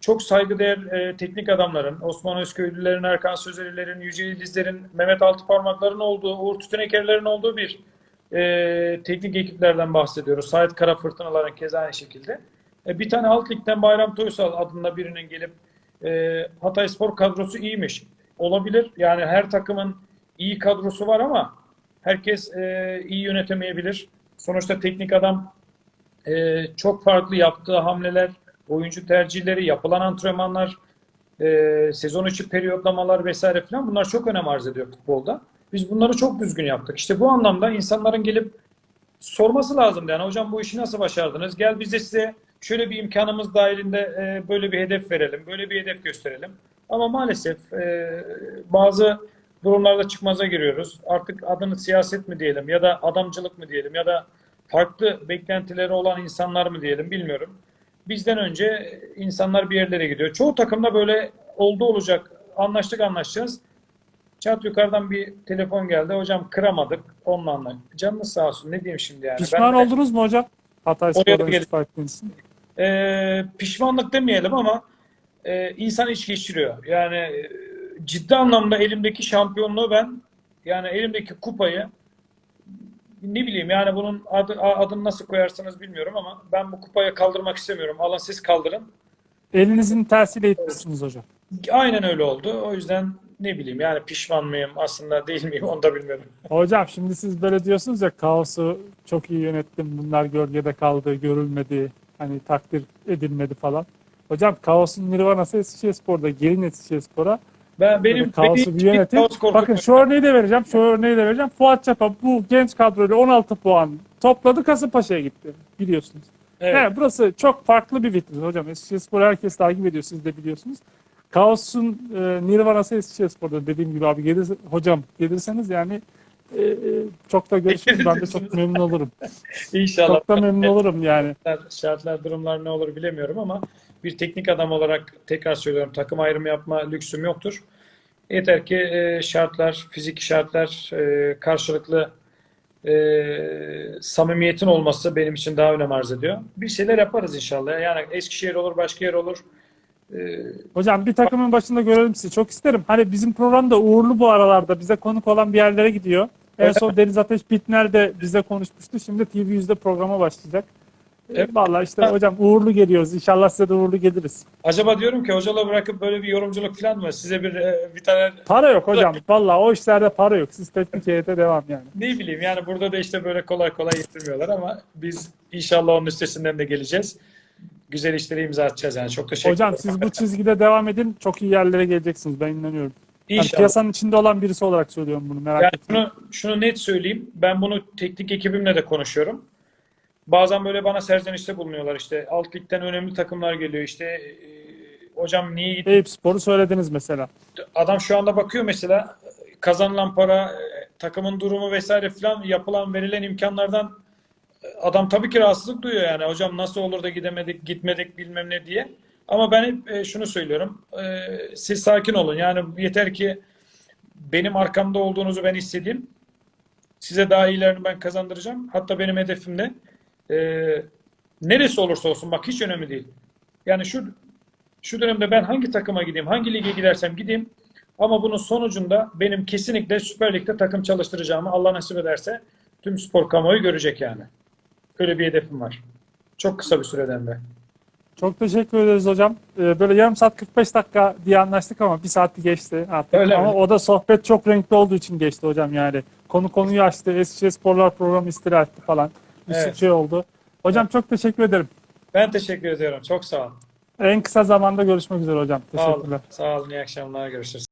çok saygıdeğer e, teknik adamların, Osman Özköylülerin, Erkan Sözelilerin, Yüce Yıldızların, Mehmet Altıparmakların olduğu, Uğur Tütenekerlerin olduğu bir e, teknik ekiplerden bahsediyoruz. Sait Kara Fırtınaların keza aynı şekilde. E, bir tane alt ligden Bayram Toysal adında birinin gelip e, Hatay Spor kadrosu iyiymiş. Olabilir. Yani her takımın iyi kadrosu var ama herkes e, iyi yönetemeyebilir. Sonuçta teknik adam e, çok farklı yaptığı hamleler, oyuncu tercihleri, yapılan antrenmanlar, e, sezon içi periyotlamalar vesaire falan bunlar çok önem arz ediyor futbolda. Biz bunları çok düzgün yaptık. İşte bu anlamda insanların gelip sorması lazım. Yani hocam bu işi nasıl başardınız? Gel biz de size şöyle bir imkanımız dahilinde e, böyle bir hedef verelim, böyle bir hedef gösterelim. Ama maalesef e, bazı durumlarda çıkmaza giriyoruz. Artık adını siyaset mi diyelim ya da adamcılık mı diyelim ya da farklı beklentileri olan insanlar mı diyelim bilmiyorum. Bizden önce insanlar bir yerlere gidiyor. Çoğu takımda böyle oldu olacak. Anlaştık anlaşacağız. Çat yukarıdan bir telefon geldi. Hocam kıramadık. Onunla anla. Canınız sağ olsun. Ne diyeyim şimdi yani. Pişman Ben de- oldunuz mu hocam? Hatay Spor'dan istifa. Ee, pişmanlık demeyelim ama e, insan iç geçiriyor. Yani e, ciddi anlamda elimdeki şampiyonluğu ben yani elimdeki kupayı ne bileyim yani bunun adı, adını nasıl koyarsınız bilmiyorum ama ben bu kupayı kaldırmak istemiyorum. Alın siz kaldırın. Elinizin tersiyle itmişsiniz hocam. Aynen öyle oldu. O yüzden ne bileyim yani pişman mıyım aslında değil miyim onu da bilmiyorum. [LAUGHS] Hocam şimdi siz böyle diyorsunuz ya kaosu çok iyi yönettim. Bunlar gölgede kaldı, görülmedi, hani takdir edilmedi falan. Hocam kaosun nirvanası Eskişehirspor'da, gelin Eskişehirspor'a. Ben benim kaosu bir yönetin. kaos. Bakın şu örneği de vereceğim, şu örneği de vereceğim. Fuat Çapa bu genç kadroyla 16 puan topladı Kasımpaşa'ya gitti. Biliyorsunuz. Evet. Evet, burası çok farklı bir vitrin hocam. Eskişehirspor herkes takip ediyor, siz de biliyorsunuz. Kaos'un e, nirvanası Eskişehirspor'da dediğim gibi abi gelir, hocam gelirseniz yani e, e, çok da görüşürüz. Ben de çok memnun olurum. [LAUGHS] İnşallah. Çok da memnun olurum yani. şartlar, durumlar ne olur bilemiyorum ama bir teknik adam olarak tekrar söylüyorum takım ayrımı yapma lüksüm yoktur. Yeter ki e, şartlar, fiziki şartlar, e, karşılıklı e, samimiyetin olması benim için daha önem arz ediyor. Bir şeyler yaparız inşallah. Yani Eskişehir olur, başka yer olur. E, Hocam bir takımın başında görelim sizi. Çok isterim. Hani bizim program da uğurlu bu aralarda. Bize konuk olan bir yerlere gidiyor. En son Deniz Ateş Bitner de bize konuşmuştu. Şimdi TV100'de programa başlayacak. Evet. Vallahi işte hocam uğurlu geliyoruz. İnşallah size de uğurlu geliriz. acaba diyorum ki hocala bırakıp böyle bir yorumculuk falan mı? Size bir e, bir tane Para yok hocam. Vallahi o işlerde para yok. Siz teknik heyete devam yani. Ne bileyim yani burada da işte böyle kolay kolay getirmiyorlar ama biz inşallah onun üstesinden de geleceğiz. Güzel işleri imza atacağız yani. Çok teşekkür Hocam ederim. siz bu çizgide devam edin. Çok iyi yerlere geleceksiniz. Ben inanıyorum. Yani İnşallah. piyasanın içinde olan birisi olarak söylüyorum bunu. Merak Yani etmeyin. şunu, şunu net söyleyeyim. Ben bunu teknik ekibimle de konuşuyorum. Bazen böyle bana serzenişte bulunuyorlar işte. Alt ligden önemli takımlar geliyor işte. e, hocam niye gitti? Eyüp Spor'u söylediniz mesela. Adam şu anda bakıyor mesela kazanılan para, e, takımın durumu vesaire filan yapılan verilen imkanlardan adam tabii ki rahatsızlık duyuyor yani. Hocam nasıl olur da gidemedik, gitmedik bilmem ne diye. Ama ben hep e, şunu söylüyorum. E, Siz sakin olun. Yani yeter ki benim arkamda olduğunuzu ben hissedeyim. Size daha iyilerini ben kazandıracağım. Hatta benim hedefim de e, neresi olursa olsun bak hiç önemli değil. Yani şu şu dönemde ben hangi takıma gideyim, hangi lige gidersem gideyim ama bunun sonucunda benim kesinlikle Süper Lig'de takım çalıştıracağımı Allah nasip ederse tüm spor kamuoyu görecek yani. Öyle bir hedefim var. Çok kısa bir süreden de. Çok teşekkür ederiz hocam. Ee, Böyle yarım saat 45 dakika diye anlaştık ama bir saati geçti artık. Öyle ama mi? o da sohbet çok renkli olduğu için geçti hocam yani. Konu konuyu açtı. Eskişehir Sporlar programı istila etti falan. Bir Evet. şey oldu. Hocam çok teşekkür ederim. Ben teşekkür ediyorum. Çok sağ olun. En kısa zamanda görüşmek üzere hocam. Sağ olun. Teşekkürler. Sağ olun. İyi akşamlar. Görüşürüz.